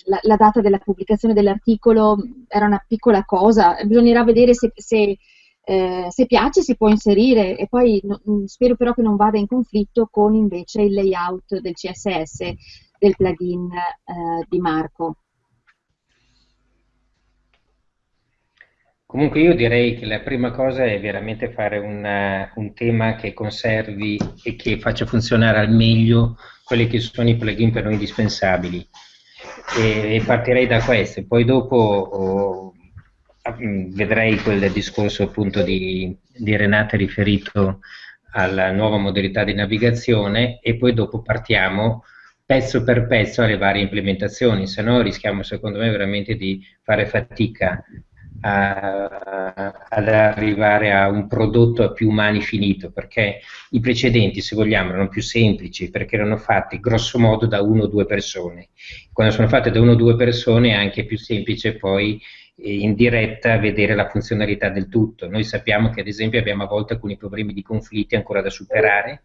la, la, data della pubblicazione dell'articolo era una piccola cosa, bisognerà vedere se, se, eh, se piace si può inserire e poi no, mm, spero però che non vada in conflitto con invece il layout del CSS del plugin eh, di Marco. Comunque io direi che la prima cosa è veramente fare una, un tema che conservi e che faccia funzionare al meglio quelli che sono i plugin per noi indispensabili e, e partirei da questo, poi dopo oh, vedrei quel discorso appunto di, di Renata riferito alla nuova modalità di navigazione e poi dopo partiamo pezzo per pezzo alle varie implementazioni, se no rischiamo secondo me veramente di fare fatica a, ad arrivare a un prodotto a più mani finito, perché i precedenti, se vogliamo, erano più semplici, perché erano fatti grosso modo da uno o due persone. Quando sono fatte da uno o due persone è anche più semplice poi eh, in diretta vedere la funzionalità del tutto. Noi sappiamo che ad esempio abbiamo a volte alcuni problemi di conflitti ancora da superare,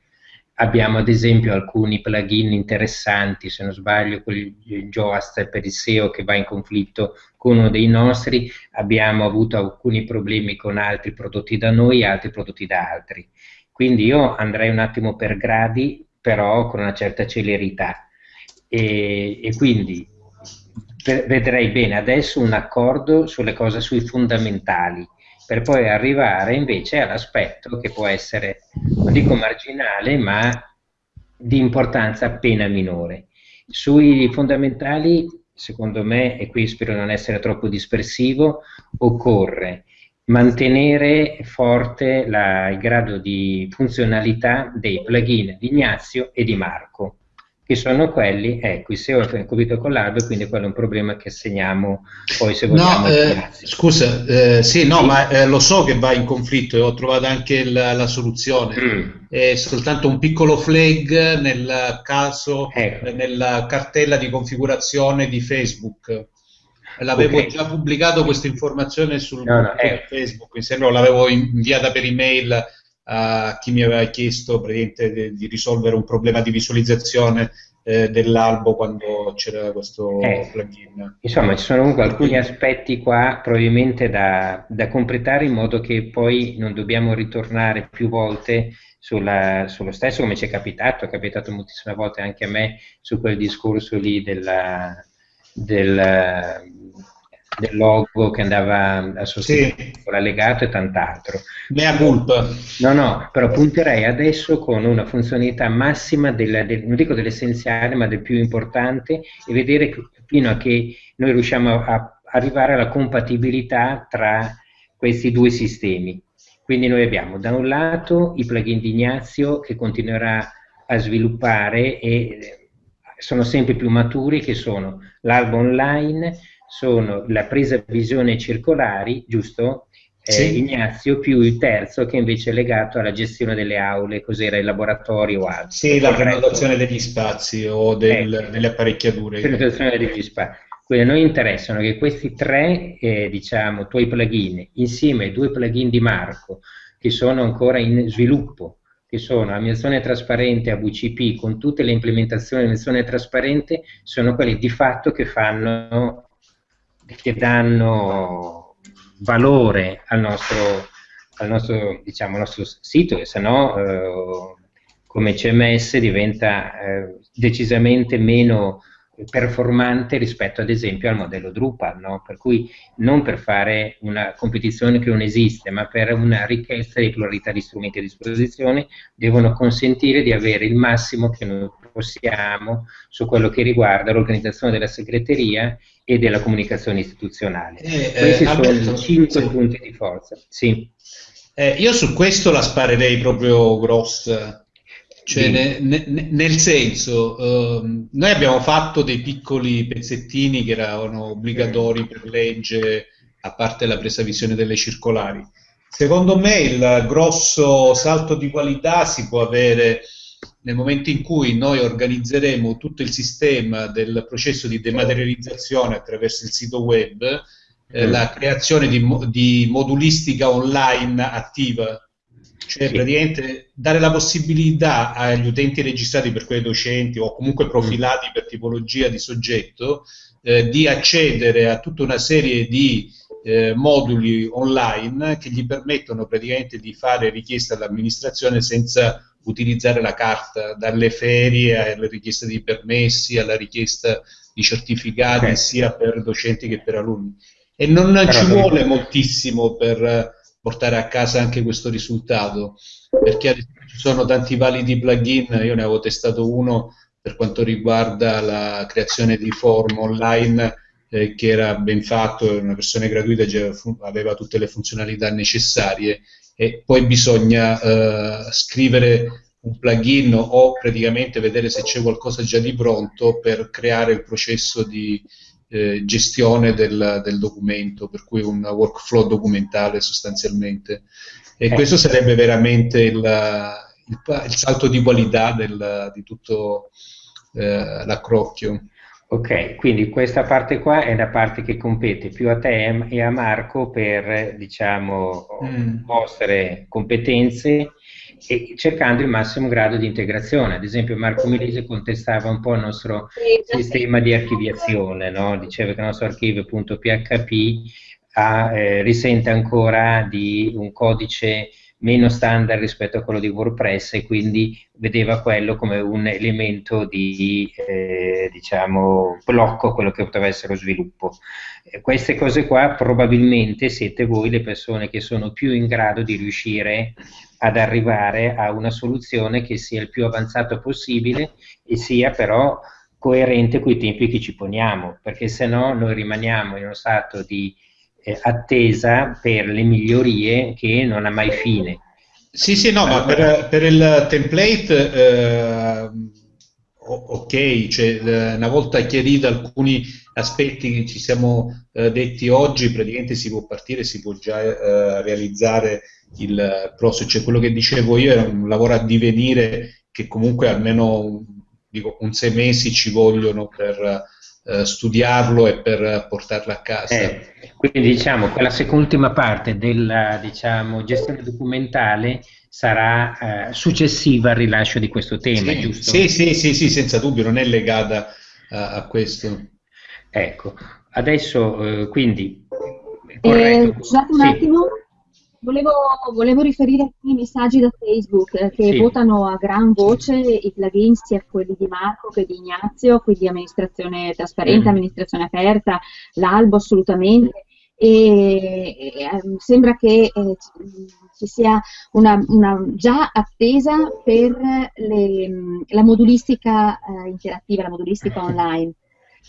Abbiamo ad esempio alcuni plugin interessanti, se non sbaglio, quel Joast per il SEO che va in conflitto con uno dei nostri, abbiamo avuto alcuni problemi con altri prodotti da noi e altri prodotti da altri. Quindi io andrei un attimo per gradi, però con una certa celerità. E, e quindi vedrei bene adesso un accordo sulle cose, sui fondamentali, per poi arrivare invece all'aspetto che può essere, non dico marginale, ma di importanza appena minore. Sui fondamentali, secondo me, e qui spero non essere troppo dispersivo, occorre mantenere forte la, il grado di funzionalità dei plugin di Ignazio e di Marco che sono quelli, ecco, il SEO è coprito con l'albo, quindi quello è un problema che assegniamo poi se vogliamo. No, eh, scusa, eh, sì, no, sì. ma eh, lo so che va in conflitto e ho trovato anche la, la soluzione. Mm. È soltanto un piccolo flag nel caso, ecco. nella cartella di configurazione di Facebook. L'avevo okay. già pubblicato questa informazione sul no, no, ecco. Facebook, mi sembra l'avevo inviata per email a chi mi aveva chiesto di, di risolvere un problema di visualizzazione eh, dell'albo quando c'era questo eh, plugin. Insomma, ci sono comunque alcuni aspetti qua probabilmente da, da, completare in modo che poi non dobbiamo ritornare più volte sulla, sullo stesso, come ci è capitato, è capitato moltissime volte anche a me su quel discorso lì della, del, del logo che andava a sostituire sì. l'allegato e tant'altro. Mea culpa. No, no, però punterei adesso con una funzionalità massima, del, del, non dico dell'essenziale, ma del più importante e vedere fino a che noi riusciamo a, a arrivare alla compatibilità tra questi due sistemi. Quindi noi abbiamo da un lato i plugin di Ignazio che continuerà a sviluppare e sono sempre più maturi, che sono l'albo online, sono la presa visione circolari, giusto? Eh, sì. Ignazio, più il terzo che invece è legato alla gestione delle aule, cos'era il laboratorio o altro. Sì, la prenotazione degli spazi o del, ecco, delle apparecchiature. Prenotazione degli spazi. Quindi a noi interessano che questi tre, eh, diciamo, tuoi plugin, insieme ai due plugin di Marco, che sono ancora in sviluppo, che sono ammissione trasparente a VCP con tutte le implementazioni di ammissione trasparente, sono quelli di fatto che fanno che danno valore al nostro, al nostro, diciamo, nostro sito, che se no eh, come CMS diventa eh, decisamente meno performante rispetto ad esempio al modello Drupal, no? per cui non per fare una competizione che non esiste, ma per una ricchezza di pluralità di strumenti a disposizione, devono consentire di avere il massimo che noi possiamo su quello che riguarda l'organizzazione della segreteria e della comunicazione istituzionale. Eh, Questi eh, sono i cinque sì. punti di forza. Sì. Eh, io su questo la sparerei proprio grossa. Cioè, ne, ne, nel senso, uh, noi abbiamo fatto dei piccoli pezzettini che erano obbligatori per legge, a parte la presa visione delle circolari. Secondo me il grosso salto di qualità si può avere nel momento in cui noi organizzeremo tutto il sistema del processo di dematerializzazione attraverso il sito web, eh, mm. la creazione di, di, modulistica online attiva, cioè sì. praticamente dare la possibilità agli utenti registrati per quei docenti o comunque profilati mm. per tipologia di soggetto eh, di accedere a tutta una serie di eh, moduli online che gli permettono praticamente di fare richieste all'amministrazione senza utilizzare la carta, dalle ferie alle richieste di permessi, alla richiesta di certificati okay. sia per docenti che per alunni. E non Però ci vuole moltissimo per portare a casa anche questo risultato, perché ci sono tanti validi plugin, io ne avevo testato uno per quanto riguarda la creazione di forum online eh, che era ben fatto, una versione gratuita aveva tutte le funzionalità necessarie e poi bisogna eh, scrivere un plugin o praticamente vedere se c'è qualcosa già di pronto per creare il processo di eh, gestione del, del, documento, per cui un workflow documentale sostanzialmente. E eh. questo sarebbe veramente il, il, il salto di qualità del, di tutto eh, l'accrocchio. Ok, quindi questa parte qua è la parte che compete più a te e a Marco per, diciamo, mm. vostre competenze e cercando il massimo grado di integrazione. Ad esempio Marco Milese contestava un po' il nostro sistema di archiviazione, no? diceva che il nostro archivio.php ha, eh, risente ancora di un codice meno standard rispetto a quello di WordPress e quindi vedeva quello come un elemento di eh, diciamo, blocco a quello che poteva essere lo sviluppo. Eh, queste cose qua probabilmente siete voi le persone che sono più in grado di riuscire ad arrivare a una soluzione che sia il più avanzato possibile e sia però coerente con i tempi che ci poniamo, perché se no noi rimaniamo in uno stato di eh, attesa per le migliorie che non ha mai fine. Sì, sì, no, ma per, per il template eh, ok, cioè, una volta chiarito alcuni aspetti che ci siamo eh, detti oggi, praticamente si può partire, si può già eh, realizzare il prossimo, cioè quello che dicevo io era un lavoro a divenire che comunque almeno dico, un sei mesi ci vogliono per eh, studiarlo e per portarlo a casa. Quindi diciamo quella ultima parte della diciamo, gestione documentale sarà eh, successiva al rilascio di questo tema, sì, giusto? Sì, sì, sì, sì, senza dubbio, non è legata a, a questo. Ecco, adesso eh, quindi... Eh, scusate un sì. attimo, Volevo, volevo, riferire alcuni messaggi da Facebook eh, che sì. votano a gran voce i plugin, sia quelli di Marco che di Ignazio, quindi amministrazione trasparente, mm. amministrazione aperta, l'albo assolutamente. E, e ehm, sembra che eh, ci sia una, una, già attesa per le, la modulistica eh, interattiva, la modulistica online.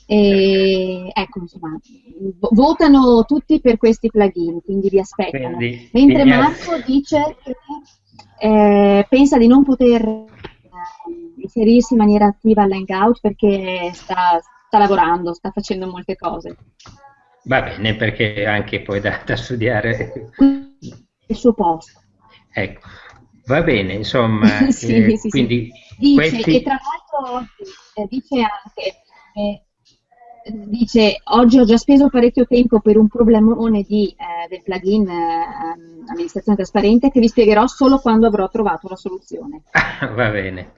E, ecco, insomma, votano tutti per questi plugin, quindi vi aspettano. Quindi, Mentre Marco dice che eh, pensa di non poter eh, inserirsi in maniera attiva all'hangout perché sta, sta, lavorando, sta facendo molte cose. Va bene, perché anche poi da, da studiare il suo posto. Ecco, va bene, insomma, [laughs] sì, eh, sì, quindi sì. Dice, questi... e tra l'altro eh, dice anche eh, dice oggi ho già speso parecchio tempo per un problemone di, eh, del plugin eh, amministrazione trasparente che vi spiegherò solo quando avrò trovato la soluzione. [laughs] Va bene.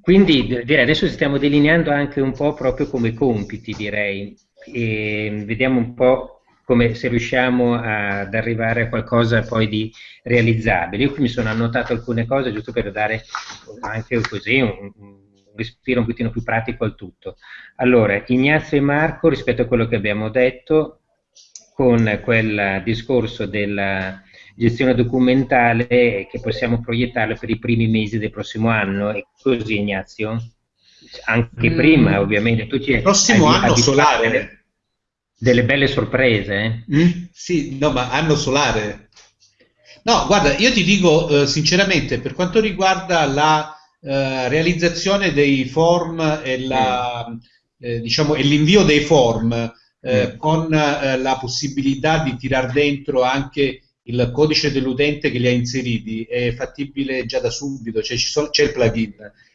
Quindi direi adesso stiamo delineando anche un po' proprio come compiti, direi, e vediamo un po' come se riusciamo ad arrivare a qualcosa poi di realizzabile. Io qui mi sono annotato alcune cose giusto per dare anche così un, un respiro un pochino più pratico al tutto. Allora, Ignazio e Marco, rispetto a quello che abbiamo detto, con quel discorso della gestione documentale che possiamo proiettarlo per i primi mesi del prossimo anno, è così Ignazio? Anche mm. prima, ovviamente. Tu ci prossimo hai, anno solare. Delle, delle, belle sorprese. Eh? Mm? Sì, no, ma anno solare. No, guarda, io ti dico eh, sinceramente, per quanto riguarda la eh, realizzazione dei form e, la, mm. eh, diciamo, e l'invio dei form eh, mm. con eh, la possibilità di tirar dentro anche il codice dell'utente che li ha inseriti è fattibile già da subito, cioè c'è il plugin.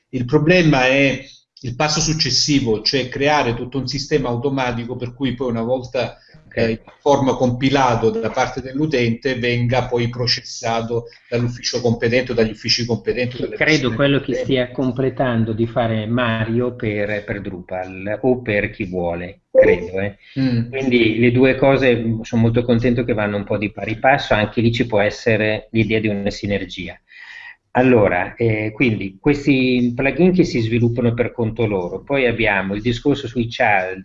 Il problema è il passo successivo, cioè creare tutto un sistema automatico per cui poi una volta eh, in forma compilato da parte dell'utente venga poi processato dall'ufficio competente o dagli uffici competenti. Credo quello che stia completando di fare Mario per, per Drupal o per chi vuole, credo. Eh. Mm. Quindi le due cose sono molto contento che vanno un po' di pari passo, anche lì ci può essere l'idea di una sinergia. Allora, eh, quindi questi plugin che si sviluppano per conto loro, poi abbiamo il discorso sui child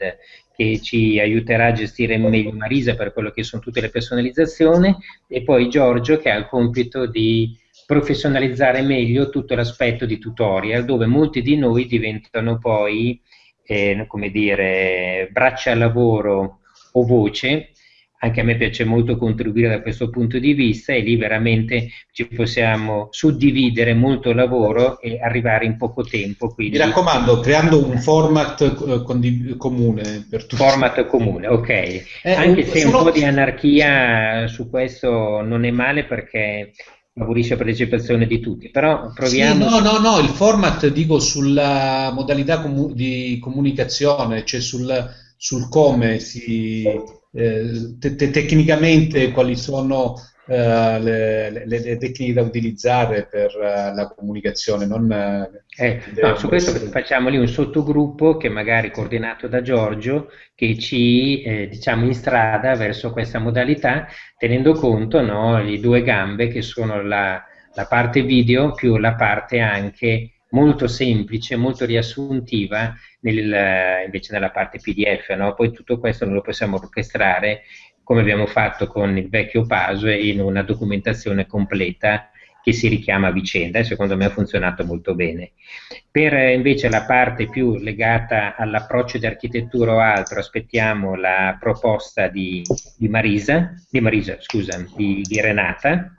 che ci aiuterà a gestire meglio Marisa per quello che sono tutte le personalizzazioni e poi Giorgio che ha il compito di professionalizzare meglio tutto l'aspetto di tutorial dove molti di noi diventano poi, eh, come dire, braccia a lavoro o voce anche a me piace molto contribuire da questo punto di vista e lì veramente ci possiamo suddividere molto lavoro e arrivare in poco tempo. Quindi... Mi raccomando, creando un format eh, comune per tutti. Format comune, ok. Eh, anche se solo... un po' di anarchia su questo non è male perché favorisce la partecipazione di tutti, però proviamo... Sì, no, no, no, il format dico sulla modalità comu di comunicazione, cioè sul, sul come si eh, te te tecnicamente quali sono Uh, le, le, le, tecniche da utilizzare per uh, la comunicazione. Non, eh, no, su questo essere... facciamo lì un sottogruppo che magari coordinato da Giorgio che ci eh, diciamo in strada verso questa modalità tenendo conto no, le due gambe che sono la, la parte video più la parte anche molto semplice, molto riassuntiva nel, invece nella parte PDF, no? poi tutto questo lo possiamo orchestrare come abbiamo fatto con il vecchio Pasue in una documentazione completa che si richiama a vicenda e secondo me ha funzionato molto bene. Per eh, invece la parte più legata all'approccio di architettura o altro aspettiamo la proposta di, di Marisa, di Marisa, scusa, di, di Renata,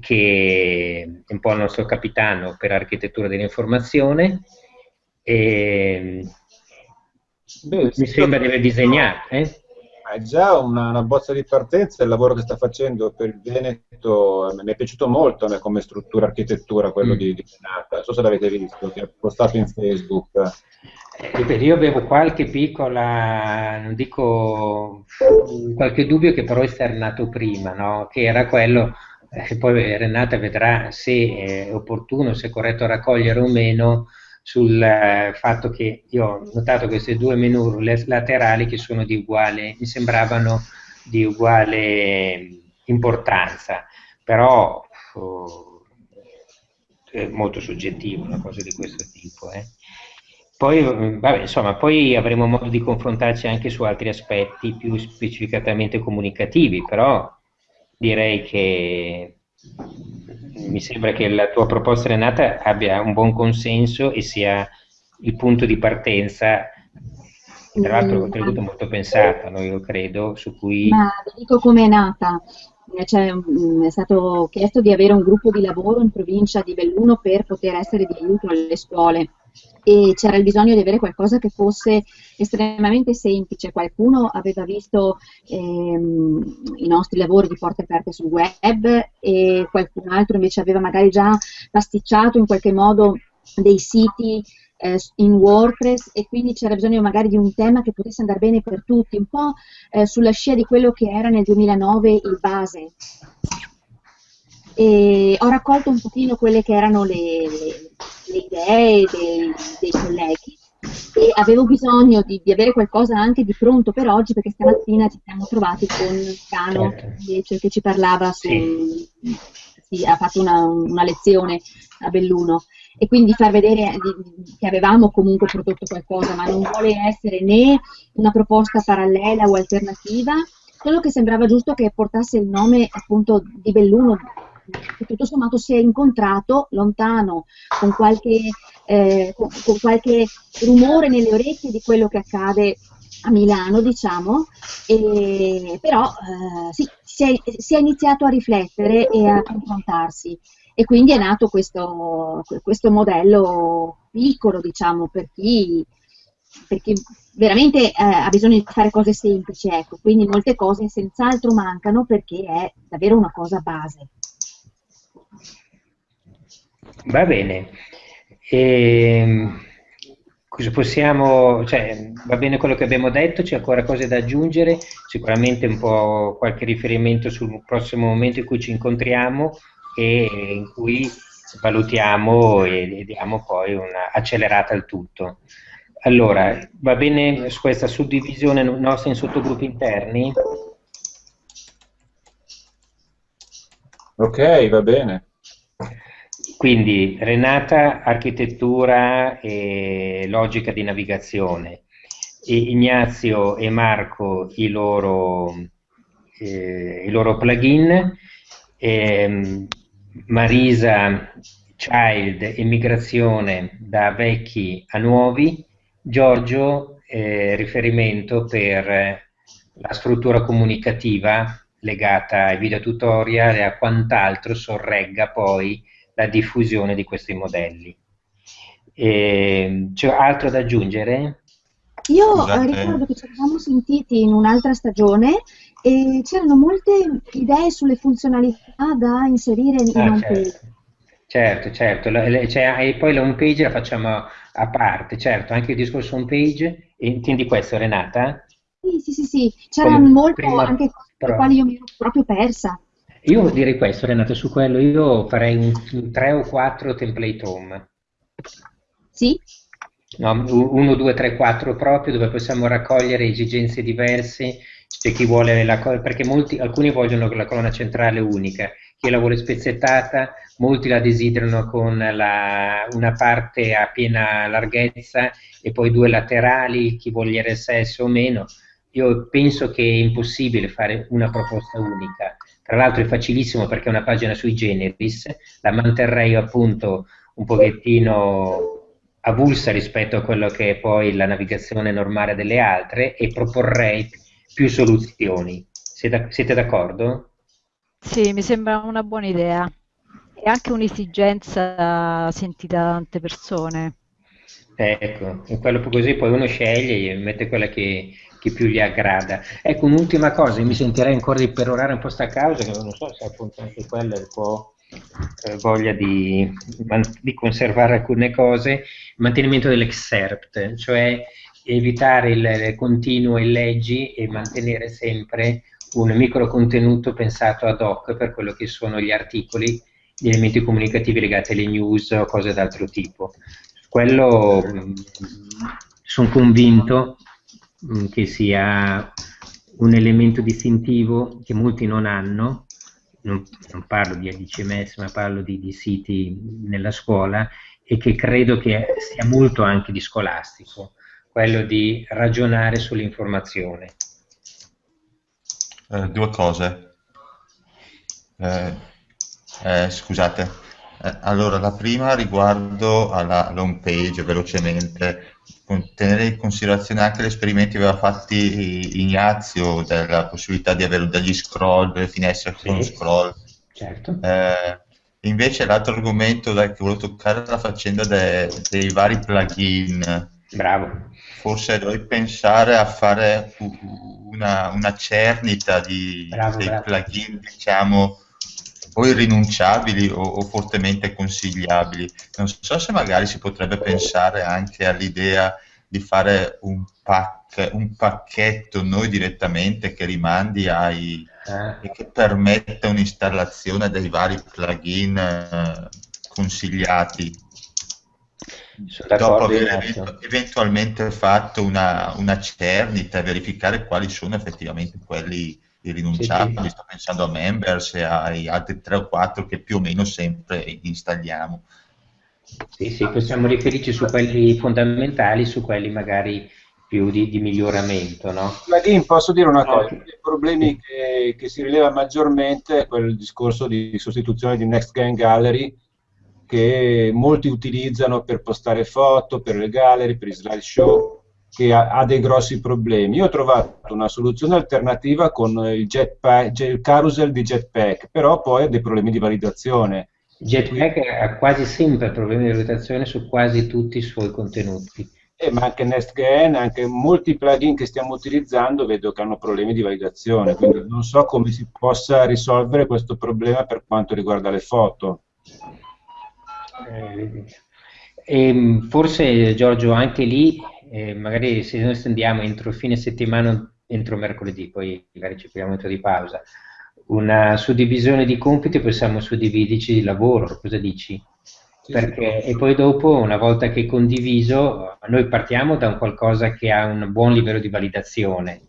che è un po' il nostro capitano per architettura dell'informazione. E, Beh, mi sembra di aver disegnato. Eh? È già una, una, bozza di partenza il lavoro che sta facendo per il Veneto, mi è piaciuto molto né, come struttura architettura quello mm. di, di Renata, non so se l'avete visto, che ha postato in Facebook. Eh, io avevo qualche piccola, non dico, qualche dubbio che però è esternato prima, no? che era quello eh, poi Renata vedrà se è opportuno, se è corretto raccogliere o meno sul eh, fatto che io ho notato queste due menu laterali che sono di uguale, mi sembravano di uguale importanza, però oh, è molto soggettivo una cosa di questo tipo. Eh. Poi, vabbè, insomma, poi avremo modo di confrontarci anche su altri aspetti più specificatamente comunicativi, però direi che mi sembra che la tua proposta Renata abbia un buon consenso e sia il punto di partenza tra l'altro un contributo molto pensato, no, io credo, su cui... Ma vi dico come è nata. Cioè, mm, è stato chiesto di avere un gruppo di lavoro in provincia di Belluno per poter essere di aiuto alle scuole e c'era il bisogno di avere qualcosa che fosse estremamente semplice. Qualcuno aveva visto ehm, i nostri lavori di porte aperte sul web e qualcun altro invece aveva magari già pasticciato in qualche modo dei siti eh, in WordPress e quindi c'era bisogno magari di un tema che potesse andare bene per tutti, un po' eh, sulla scia di quello che era nel 2009 il base e ho raccolto un pochino quelle che erano le, le, le idee dei, dei, colleghi. E avevo bisogno di, di, avere qualcosa anche di pronto per oggi perché stamattina ci siamo trovati con Cano invece che ci parlava su, sì, ha fatto una, una, lezione a Belluno. E quindi far vedere di, che avevamo comunque prodotto qualcosa ma non vuole essere né una proposta parallela o alternativa solo che sembrava giusto che portasse il nome appunto di Belluno che tutto sommato si è incontrato lontano con qualche, eh, con, con qualche rumore nelle orecchie di quello che accade a Milano, diciamo, e, però eh, sì, si, è, si, è, iniziato a riflettere e a confrontarsi. E quindi è nato questo, questo modello piccolo, diciamo, per chi, per chi veramente eh, ha bisogno di fare cose semplici, ecco, quindi molte cose senz'altro mancano perché è davvero una cosa base. Va bene. E, ehm, possiamo, cioè, va bene quello che abbiamo detto, c'è ancora cose da aggiungere, sicuramente un po' qualche riferimento sul prossimo momento in cui ci incontriamo e in cui valutiamo e, diamo poi una accelerata al tutto. Allora, va bene su questa suddivisione nostra in sottogruppi interni? Ok, va bene. Quindi Renata, architettura e logica di navigazione, e Ignazio e Marco i loro, eh, i loro plugin, eh, Marisa, Child, immigrazione da vecchi a nuovi, Giorgio, eh, riferimento per la struttura comunicativa legata ai video tutorial e a quant'altro sorregga poi la diffusione di questi modelli. E, c'è altro da aggiungere? Io Scusate. ricordo che ci eravamo sentiti in un'altra stagione e c'erano molte idee sulle funzionalità da inserire in ah, home certo. page. Certo, certo, cioè, e poi la home page la facciamo a parte, certo, anche il discorso home page, intendi questo Renata? Sì, sì, sì, sì. c'erano molte anche cose per le quali io mi ero proprio persa. Io direi questo Renata, su quello io farei un, un 3 o 4 template home. Sì? No, 1, 2, 3, 4 proprio, dove possiamo raccogliere esigenze diverse, c'è chi vuole la perché molti, alcuni vogliono la colonna centrale unica, chi la vuole spezzettata, molti la desiderano con la, una parte a piena larghezza e poi due laterali, chi vuole RSS o meno. Io penso che è impossibile fare una proposta unica. Tra l'altro è facilissimo perché è una pagina sui generis, la manterrei appunto un pochettino avulsa rispetto a quello che è poi la navigazione normale delle altre e proporrei più soluzioni. Siete d'accordo? Sì, mi sembra una buona idea. È anche un'esigenza sentita da tante persone. Ecco, così poi uno sceglie e mette quella che, che più gli aggrada. Ecco, un'ultima cosa, mi sentirei ancora di perorare un po' sta causa, che non so se appunto anche quella è un po' eh, voglia di, di, conservare alcune cose, mantenimento dell'excerpt, cioè evitare il continuo e leggi e mantenere sempre un micro contenuto pensato ad hoc per quello che sono gli articoli, gli elementi comunicativi legati alle news o cose d'altro tipo. Quello mm, sono convinto mm, che sia un elemento distintivo che molti non hanno, non, non parlo di ADCMS ma parlo di, di, siti nella scuola e che credo che sia molto anche di scolastico, quello di ragionare sull'informazione. Eh, due cose. Eh, eh, scusate. Eh, allora, la prima riguardo alla, home page, velocemente, tenere in considerazione anche gli esperimenti che aveva fatti Ignazio della possibilità di avere degli scroll, delle finestre sì. con scroll. Certo. Eh, invece l'altro argomento che volevo toccare è la faccenda de, dei vari plugin. Bravo. Forse dovrei pensare a fare una, una cernita di, bravo, dei bravo. plugin, diciamo, o irrinunciabili o, o, fortemente consigliabili. Non so se magari si potrebbe pensare anche all'idea di fare un, pack, un pacchetto noi direttamente che rimandi ai eh. e che permetta un'installazione dei vari plugin eh, consigliati. Dopo aver eventualmente fatto una, una cernita e verificare quali sono effettivamente quelli irrinunciabili, sì, sì. sto pensando a Members e ai altri 3 o 4 che più o meno sempre installiamo. Sì, sì, possiamo riferirci su quelli fondamentali, su quelli magari più di, di miglioramento. No? Plugin, posso dire una cosa, uno dei problemi che, che, si rileva maggiormente è quel discorso di sostituzione di Next Gen Gallery che molti utilizzano per postare foto, per le gallery, per i slideshow che ha, ha, dei grossi problemi. Io ho trovato una soluzione alternativa con il, jetpack, il carousel di Jetpack, però poi ha dei problemi di validazione. Jetpack ha quasi sempre problemi di validazione su quasi tutti i suoi contenuti. Eh, ma anche NestGen, anche molti plugin che stiamo utilizzando vedo che hanno problemi di validazione, quindi non so come si possa risolvere questo problema per quanto riguarda le foto. Eh, e ehm, forse Giorgio anche lì eh, magari se noi stendiamo entro fine settimana, entro mercoledì, poi magari ci prendiamo un po' di pausa, una suddivisione di compiti, possiamo suddividerci il lavoro, cosa dici? Perché, e poi dopo, una volta che è condiviso, noi partiamo da un qualcosa che ha un buon livello di validazione,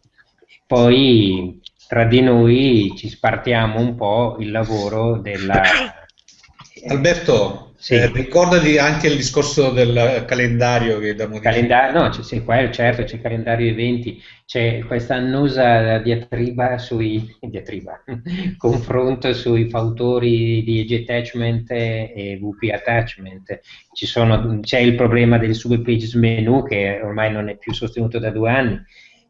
poi tra di noi ci spartiamo un po' il lavoro della... [coughs] Alberto, sì. Eh, ricordati anche il discorso del calendario che da modificare. Calendario, no, c'è, qua, certo, c'è il calendario eventi, c'è questa annosa diatriba sui diatriba, [laughs] confronto sui fautori di Edge Attachment e VP Attachment. Sono, c'è il problema del subpages menu che ormai non è più sostenuto da due anni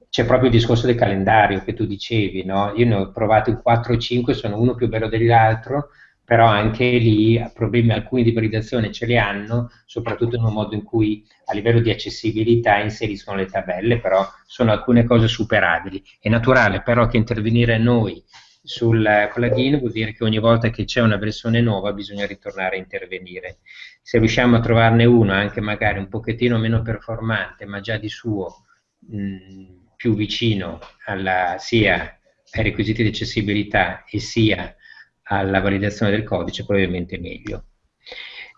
c'è proprio il discorso del calendario che tu dicevi, no? Io ne ho provati 4 o 5, sono uno più bello dell'altro, però anche lì problemi alcuni di validazione ce li hanno, soprattutto in un modo in cui a livello di accessibilità inseriscono le tabelle, però sono alcune cose superabili. È naturale però che intervenire noi sul plugin vuol dire che ogni volta che c'è una versione nuova bisogna ritornare a intervenire. Se riusciamo a trovarne uno anche magari un pochettino meno performante, ma già di suo mh, più vicino alla, sia ai requisiti di accessibilità e sia alla validazione del codice, probabilmente meglio.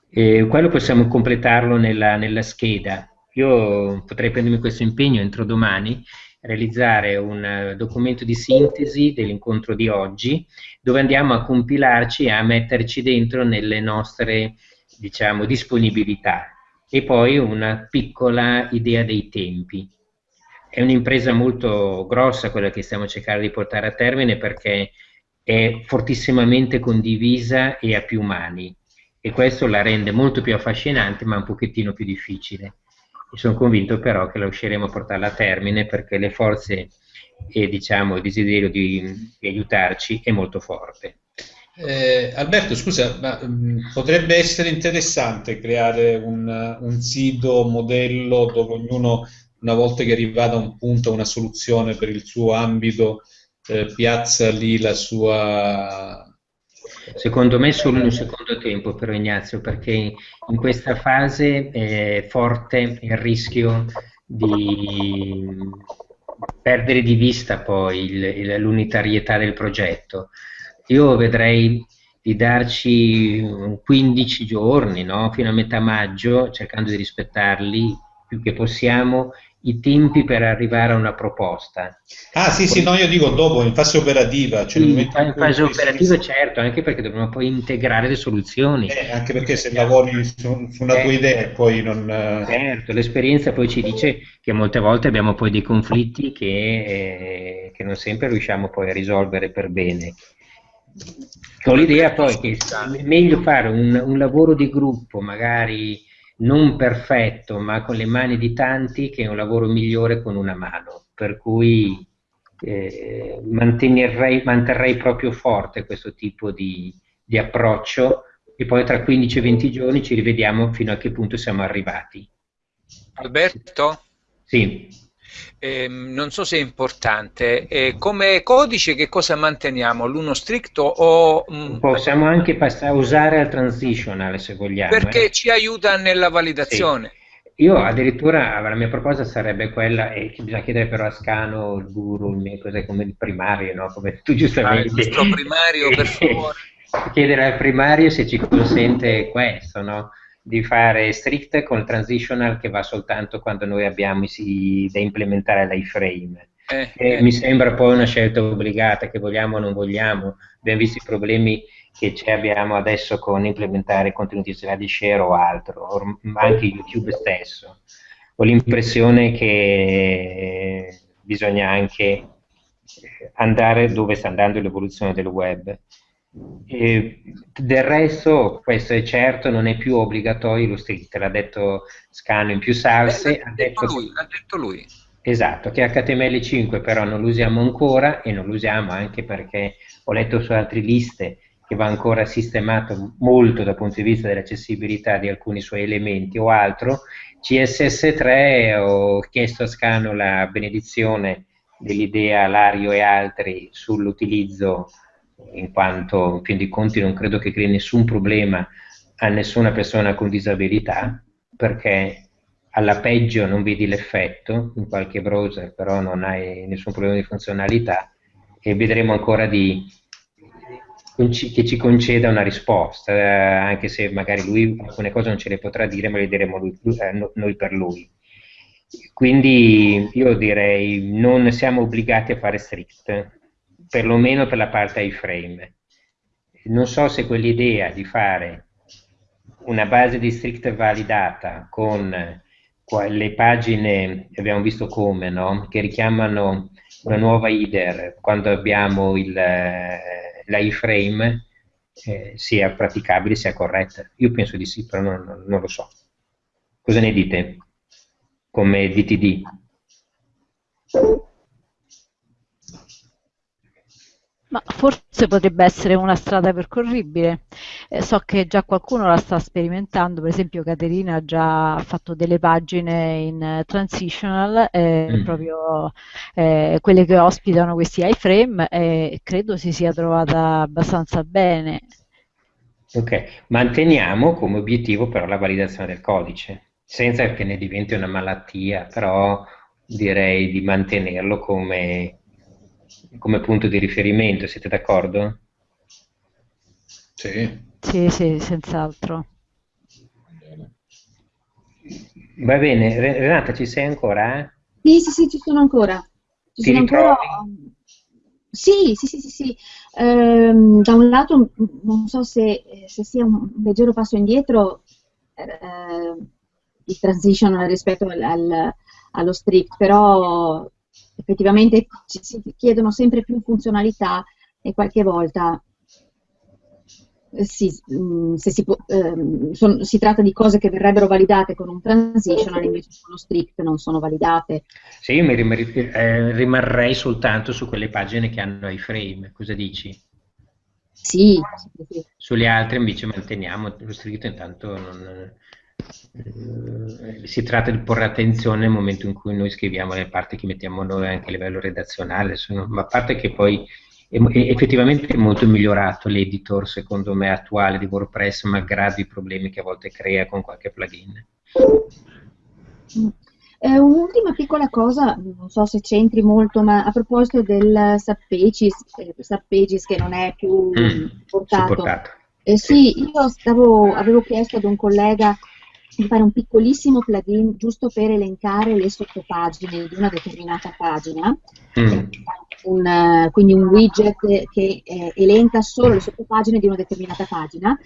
E quello possiamo completarlo nella, nella scheda. Io potrei prendermi questo impegno entro domani, realizzare un documento di sintesi dell'incontro di oggi, dove andiamo a compilarci e a metterci dentro nelle nostre diciamo, disponibilità e poi una piccola idea dei tempi. È un'impresa molto grossa quella che stiamo cercando di portare a termine perché è fortissimamente condivisa e a più mani e questo la rende molto più affascinante ma un pochettino più difficile. Sono convinto però che la riusciremo a portarla a termine perché le forze e diciamo, il desiderio di, di aiutarci è molto forte. Eh, Alberto, scusa, ma mh, potrebbe essere interessante creare un, un, sito modello dove ognuno, una volta che arriva a un punto, una soluzione per il suo ambito, eh, piazza lì la sua... Secondo me solo in un secondo tempo però Ignazio, perché in questa fase è forte il rischio di perdere di vista poi l'unitarietà del progetto. Io vedrei di darci 15 giorni, no? fino a metà maggio, cercando di rispettarli più che possiamo i tempi per arrivare a una proposta. Ah sì, sì, no, io dico dopo, in fase operativa. Cioè sì, in fase operativa si... certo, anche perché dobbiamo poi integrare le soluzioni. Eh, anche perché se lavori su, su una certo. tua idea poi non... Eh, certo, l'esperienza poi ci dice che molte volte abbiamo poi dei conflitti che, eh, che non sempre riusciamo poi a risolvere per bene. Con l'idea poi che è meglio fare un, un lavoro di gruppo, magari non perfetto, ma con le mani di tanti, che è un lavoro migliore con una mano. Per cui eh, manterrei, manterrei, proprio forte questo tipo di, di approccio e poi tra 15 e 20 giorni ci rivediamo fino a che punto siamo arrivati. Alberto? Sì. Eh, non so se è importante, eh, come codice che cosa manteniamo? L'uno stricto o... Mh, mm, Possiamo anche passare, usare al transitional se vogliamo. Perché eh. ci aiuta nella validazione. Sì. Io addirittura, la mia proposta sarebbe quella, e bisogna chiedere però a Scano, il guru, il cos'è come il primario, no? come tu giustamente... Ah, il nostro primario, per [laughs] favore. chiedere al primario se ci consente questo, no? Di fare strict con il transitional che va soltanto quando noi abbiamo i, da implementare l'iframe. Eh, eh. Mi sembra poi una scelta obbligata, che vogliamo o non vogliamo. Abbiamo visto i problemi che abbiamo adesso con implementare contenuti di share o altro, ma anche YouTube stesso. Ho l'impressione che bisogna anche andare dove sta andando l'evoluzione del web e del resto, questo è certo, non è più obbligatorio lo street, l'ha detto Scano in più salse. Eh, l'ha, detto lui, l'ha detto lui. Esatto, che HTML5 però non lo usiamo ancora e non lo usiamo anche perché ho letto su altre liste che va ancora sistemato molto dal punto di vista dell'accessibilità di alcuni suoi elementi o altro. CSS3 ho chiesto a Scano la benedizione dell'idea Lario e altri sull'utilizzo in quanto in fin dei conti non credo che crei nessun problema a nessuna persona con disabilità, perché alla peggio non vedi l'effetto in qualche browser, però non hai nessun problema di funzionalità e vedremo ancora di, che ci conceda una risposta, eh, anche se magari lui alcune cose non ce le potrà dire, ma le diremo lui, eh, noi per lui. Quindi io direi non siamo obbligati a fare strict, perlomeno per la parte iframe. Non so se quell'idea di fare una base di strict validata con le pagine, abbiamo visto come, no? che richiamano una nuova header quando abbiamo l'iframe, eh, sia praticabile, sia corretta. Io penso di sì, però non, non lo so. Cosa ne dite come DTD? Forse potrebbe essere una strada percorribile. Eh, so che già qualcuno la sta sperimentando, per esempio Caterina ha già fatto delle pagine in transitional, eh, mm. proprio eh, quelle che ospitano questi iframe e credo si sia trovata abbastanza bene. Ok, manteniamo come obiettivo però la validazione del codice, senza che ne diventi una malattia, però direi di mantenerlo come come punto di riferimento, siete d'accordo? Sì. Sì, sì, senz'altro. Va bene, Renata, ci sei ancora? Sì, sì, sì, ci sono ancora. Ci Ti sono ancora... Sì, sì, sì, sì, sì. Ehm, da un lato non so se, se, sia un leggero passo indietro eh, il transition rispetto al, al, allo strict, però effettivamente ci si chiedono sempre più funzionalità e qualche volta eh, si, mm, si, può, eh, son, si, tratta di cose che verrebbero validate con un transitional, invece con lo strict non sono validate. Sì, io mi rimarrei, eh, rimarrei soltanto su quelle pagine che hanno i frame, cosa dici? Sì, sì, sì. Sulle altre invece manteniamo lo strict, intanto non, si tratta di porre attenzione nel momento in cui noi scriviamo le parti che mettiamo noi anche a livello redazionale, sono, ma a parte che poi è, effettivamente è molto migliorato l'editor secondo me attuale di WordPress malgrado i problemi che a volte crea con qualche plugin. Eh, un'ultima piccola cosa, non so se c'entri molto, ma a proposito del Subpages, eh, Subpages che non è più mm, portato. supportato. Eh, sì, io stavo, avevo chiesto ad un collega di fare un piccolissimo plugin giusto per elencare le sottopagine di una determinata pagina, mm. un, quindi un widget che eh, elenca solo le sottopagine di una determinata pagina.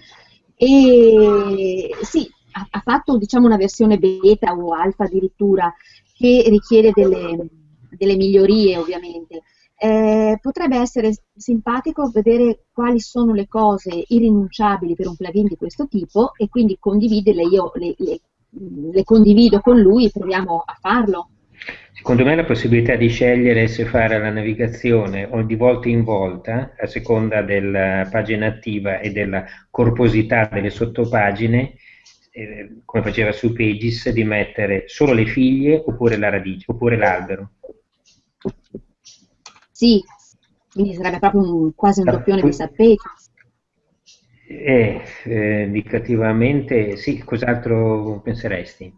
E sì, ha, ha fatto diciamo una versione beta o alfa addirittura che richiede delle, delle migliorie ovviamente eh, potrebbe essere simpatico vedere quali sono le cose irrinunciabili per un plugin di questo tipo e quindi condividerle, io le, le, le condivido con lui e proviamo a farlo. Secondo me la possibilità di scegliere se fare la navigazione o di volta in volta, a seconda della pagina attiva e della corposità delle sottopagine, eh, come faceva su Pages, di mettere solo le figlie oppure la radice, oppure l'albero. Sì, quindi sarebbe proprio un, quasi un doppione di Sappeggio. Eh, eh, indicativamente sì, cos'altro penseresti?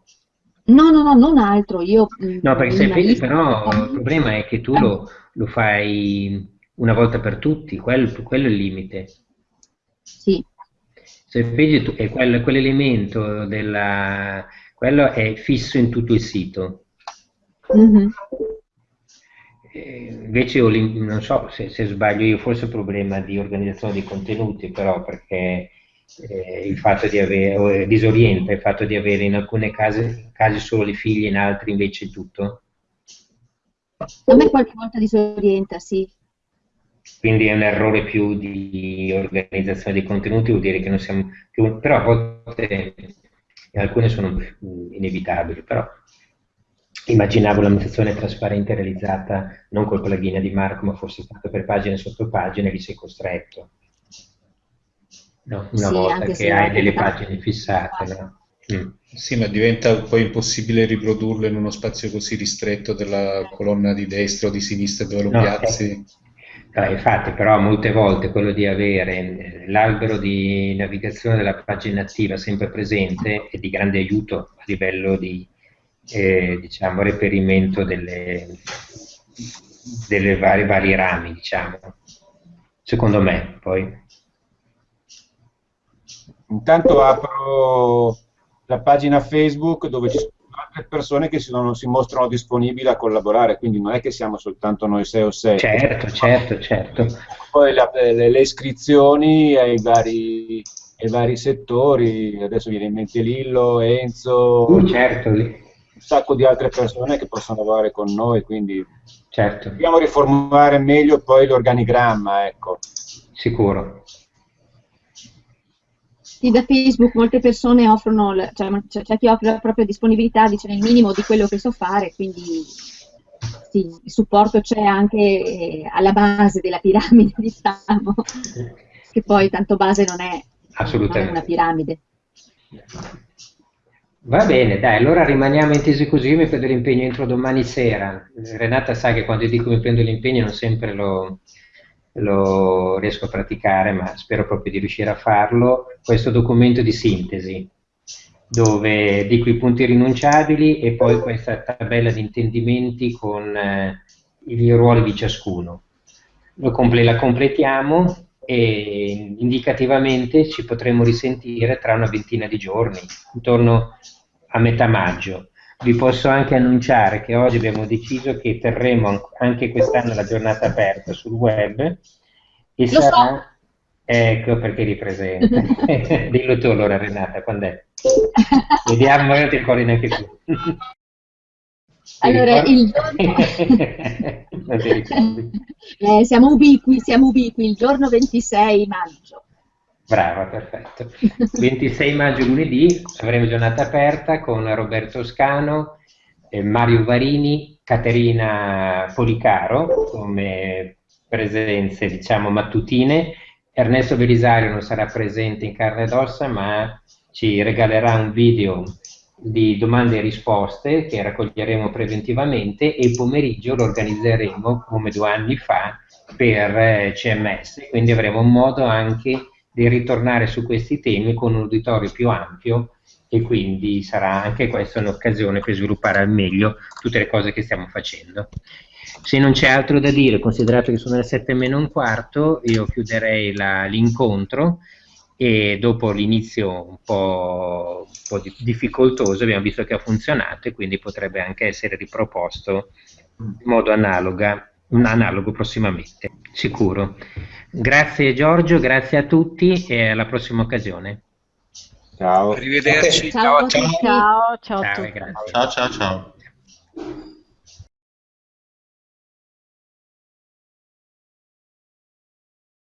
No, no, no, non altro. Io, mm, no, perché Sappeggio però il problema è che tu lo, lo fai una volta per tutti, quello, quello è il limite. Sì. Sappeggio è quel, quell'elemento della... quello è fisso in tutto il sito. Mm-hmm invece non so se, se, sbaglio io, forse è un problema di organizzazione dei contenuti, però perché eh, il fatto di avere, eh, disorienta il fatto di avere in alcune case, casi solo le figlie, in altri invece tutto. A me qualche volta disorienta, sì. Quindi è un errore più di organizzazione dei contenuti, vuol dire che non siamo più, però a volte alcune sono inevitabili, però immaginavo la mutazione trasparente realizzata non col plugin di Marco, ma fosse fatto per pagine sotto pagine, lì sei costretto. No, una sì, volta che hai delle pagine fissate. No? Mm. Sì, ma diventa poi impossibile riprodurlo in uno spazio così ristretto della colonna di destra o di sinistra dove lo no, piazzi. Eh, infatti, però molte volte quello di avere l'albero di navigazione della pagina attiva sempre presente è di grande aiuto a livello di eh, diciamo, reperimento delle, delle varie, vari rami, diciamo. secondo me poi. Intanto apro la pagina Facebook dove ci sono altre persone che si, non, si mostrano disponibili a collaborare, quindi non è che siamo soltanto noi 6 o 7. Certo, certo, certo. Poi la, le, le, iscrizioni ai vari, ai vari, settori, adesso viene in mente Lillo, Enzo. Uh, certo, lì un sacco di altre persone che possono lavorare con noi, quindi certo. dobbiamo riformulare meglio poi l'organigramma, ecco. Sicuro. Sì, da Facebook molte persone offrono, cioè, c'è chi offre la propria disponibilità, dice nel minimo di quello che so fare, quindi sì, il supporto c'è anche eh, alla base della piramide, [laughs] diciamo, che poi tanto base non è, non è una piramide. Va bene, dai, allora rimaniamo intesi così, io mi prendo l'impegno entro domani sera. Renata sa che quando dico mi prendo l'impegno non sempre lo, lo riesco a praticare, ma spero proprio di riuscire a farlo. Questo documento di sintesi, dove dico i punti rinunciabili e poi questa tabella di intendimenti con eh, i ruoli di ciascuno. Comple la completiamo e indicativamente ci potremo risentire tra una ventina di giorni, intorno a metà maggio. Vi posso anche annunciare che oggi abbiamo deciso che terremo anche quest'anno la giornata aperta sul web e Lo sarà... so. Ecco perché eri presente. [laughs] Dillo tu allora Renata, quando è? Vediamo, [laughs] non ti ricordi neanche tu. Allora, il giorno... eh, siamo ubiqui, siamo ubiqui, il giorno 26 maggio. Brava, perfetto. 26 maggio lunedì avremo giornata aperta con Roberto Scano, eh, Mario Varini, Caterina Policaro come presenze diciamo mattutine. Ernesto Belisario non sarà presente in carne ed ossa ma ci regalerà un video di domande e risposte che raccoglieremo preventivamente e il pomeriggio lo organizzeremo come due anni fa per eh, CMS, quindi avremo modo anche di ritornare su questi temi con un uditorio più ampio e quindi sarà anche questa un'occasione per sviluppare al meglio tutte le cose che stiamo facendo. Se non c'è altro da dire, considerato che sono le 7 meno un quarto, io chiuderei l'incontro e dopo l'inizio un po', un po', difficoltoso abbiamo visto che ha funzionato e quindi potrebbe anche essere riproposto in modo analoga, analogo prossimamente, sicuro. Grazie Giorgio, grazie a tutti e alla prossima occasione. Ciao. Arrivederci. Ciao, ciao. ciao. Ciao, ciao, ciao, a tutti. grazie. Ciao ciao ciao.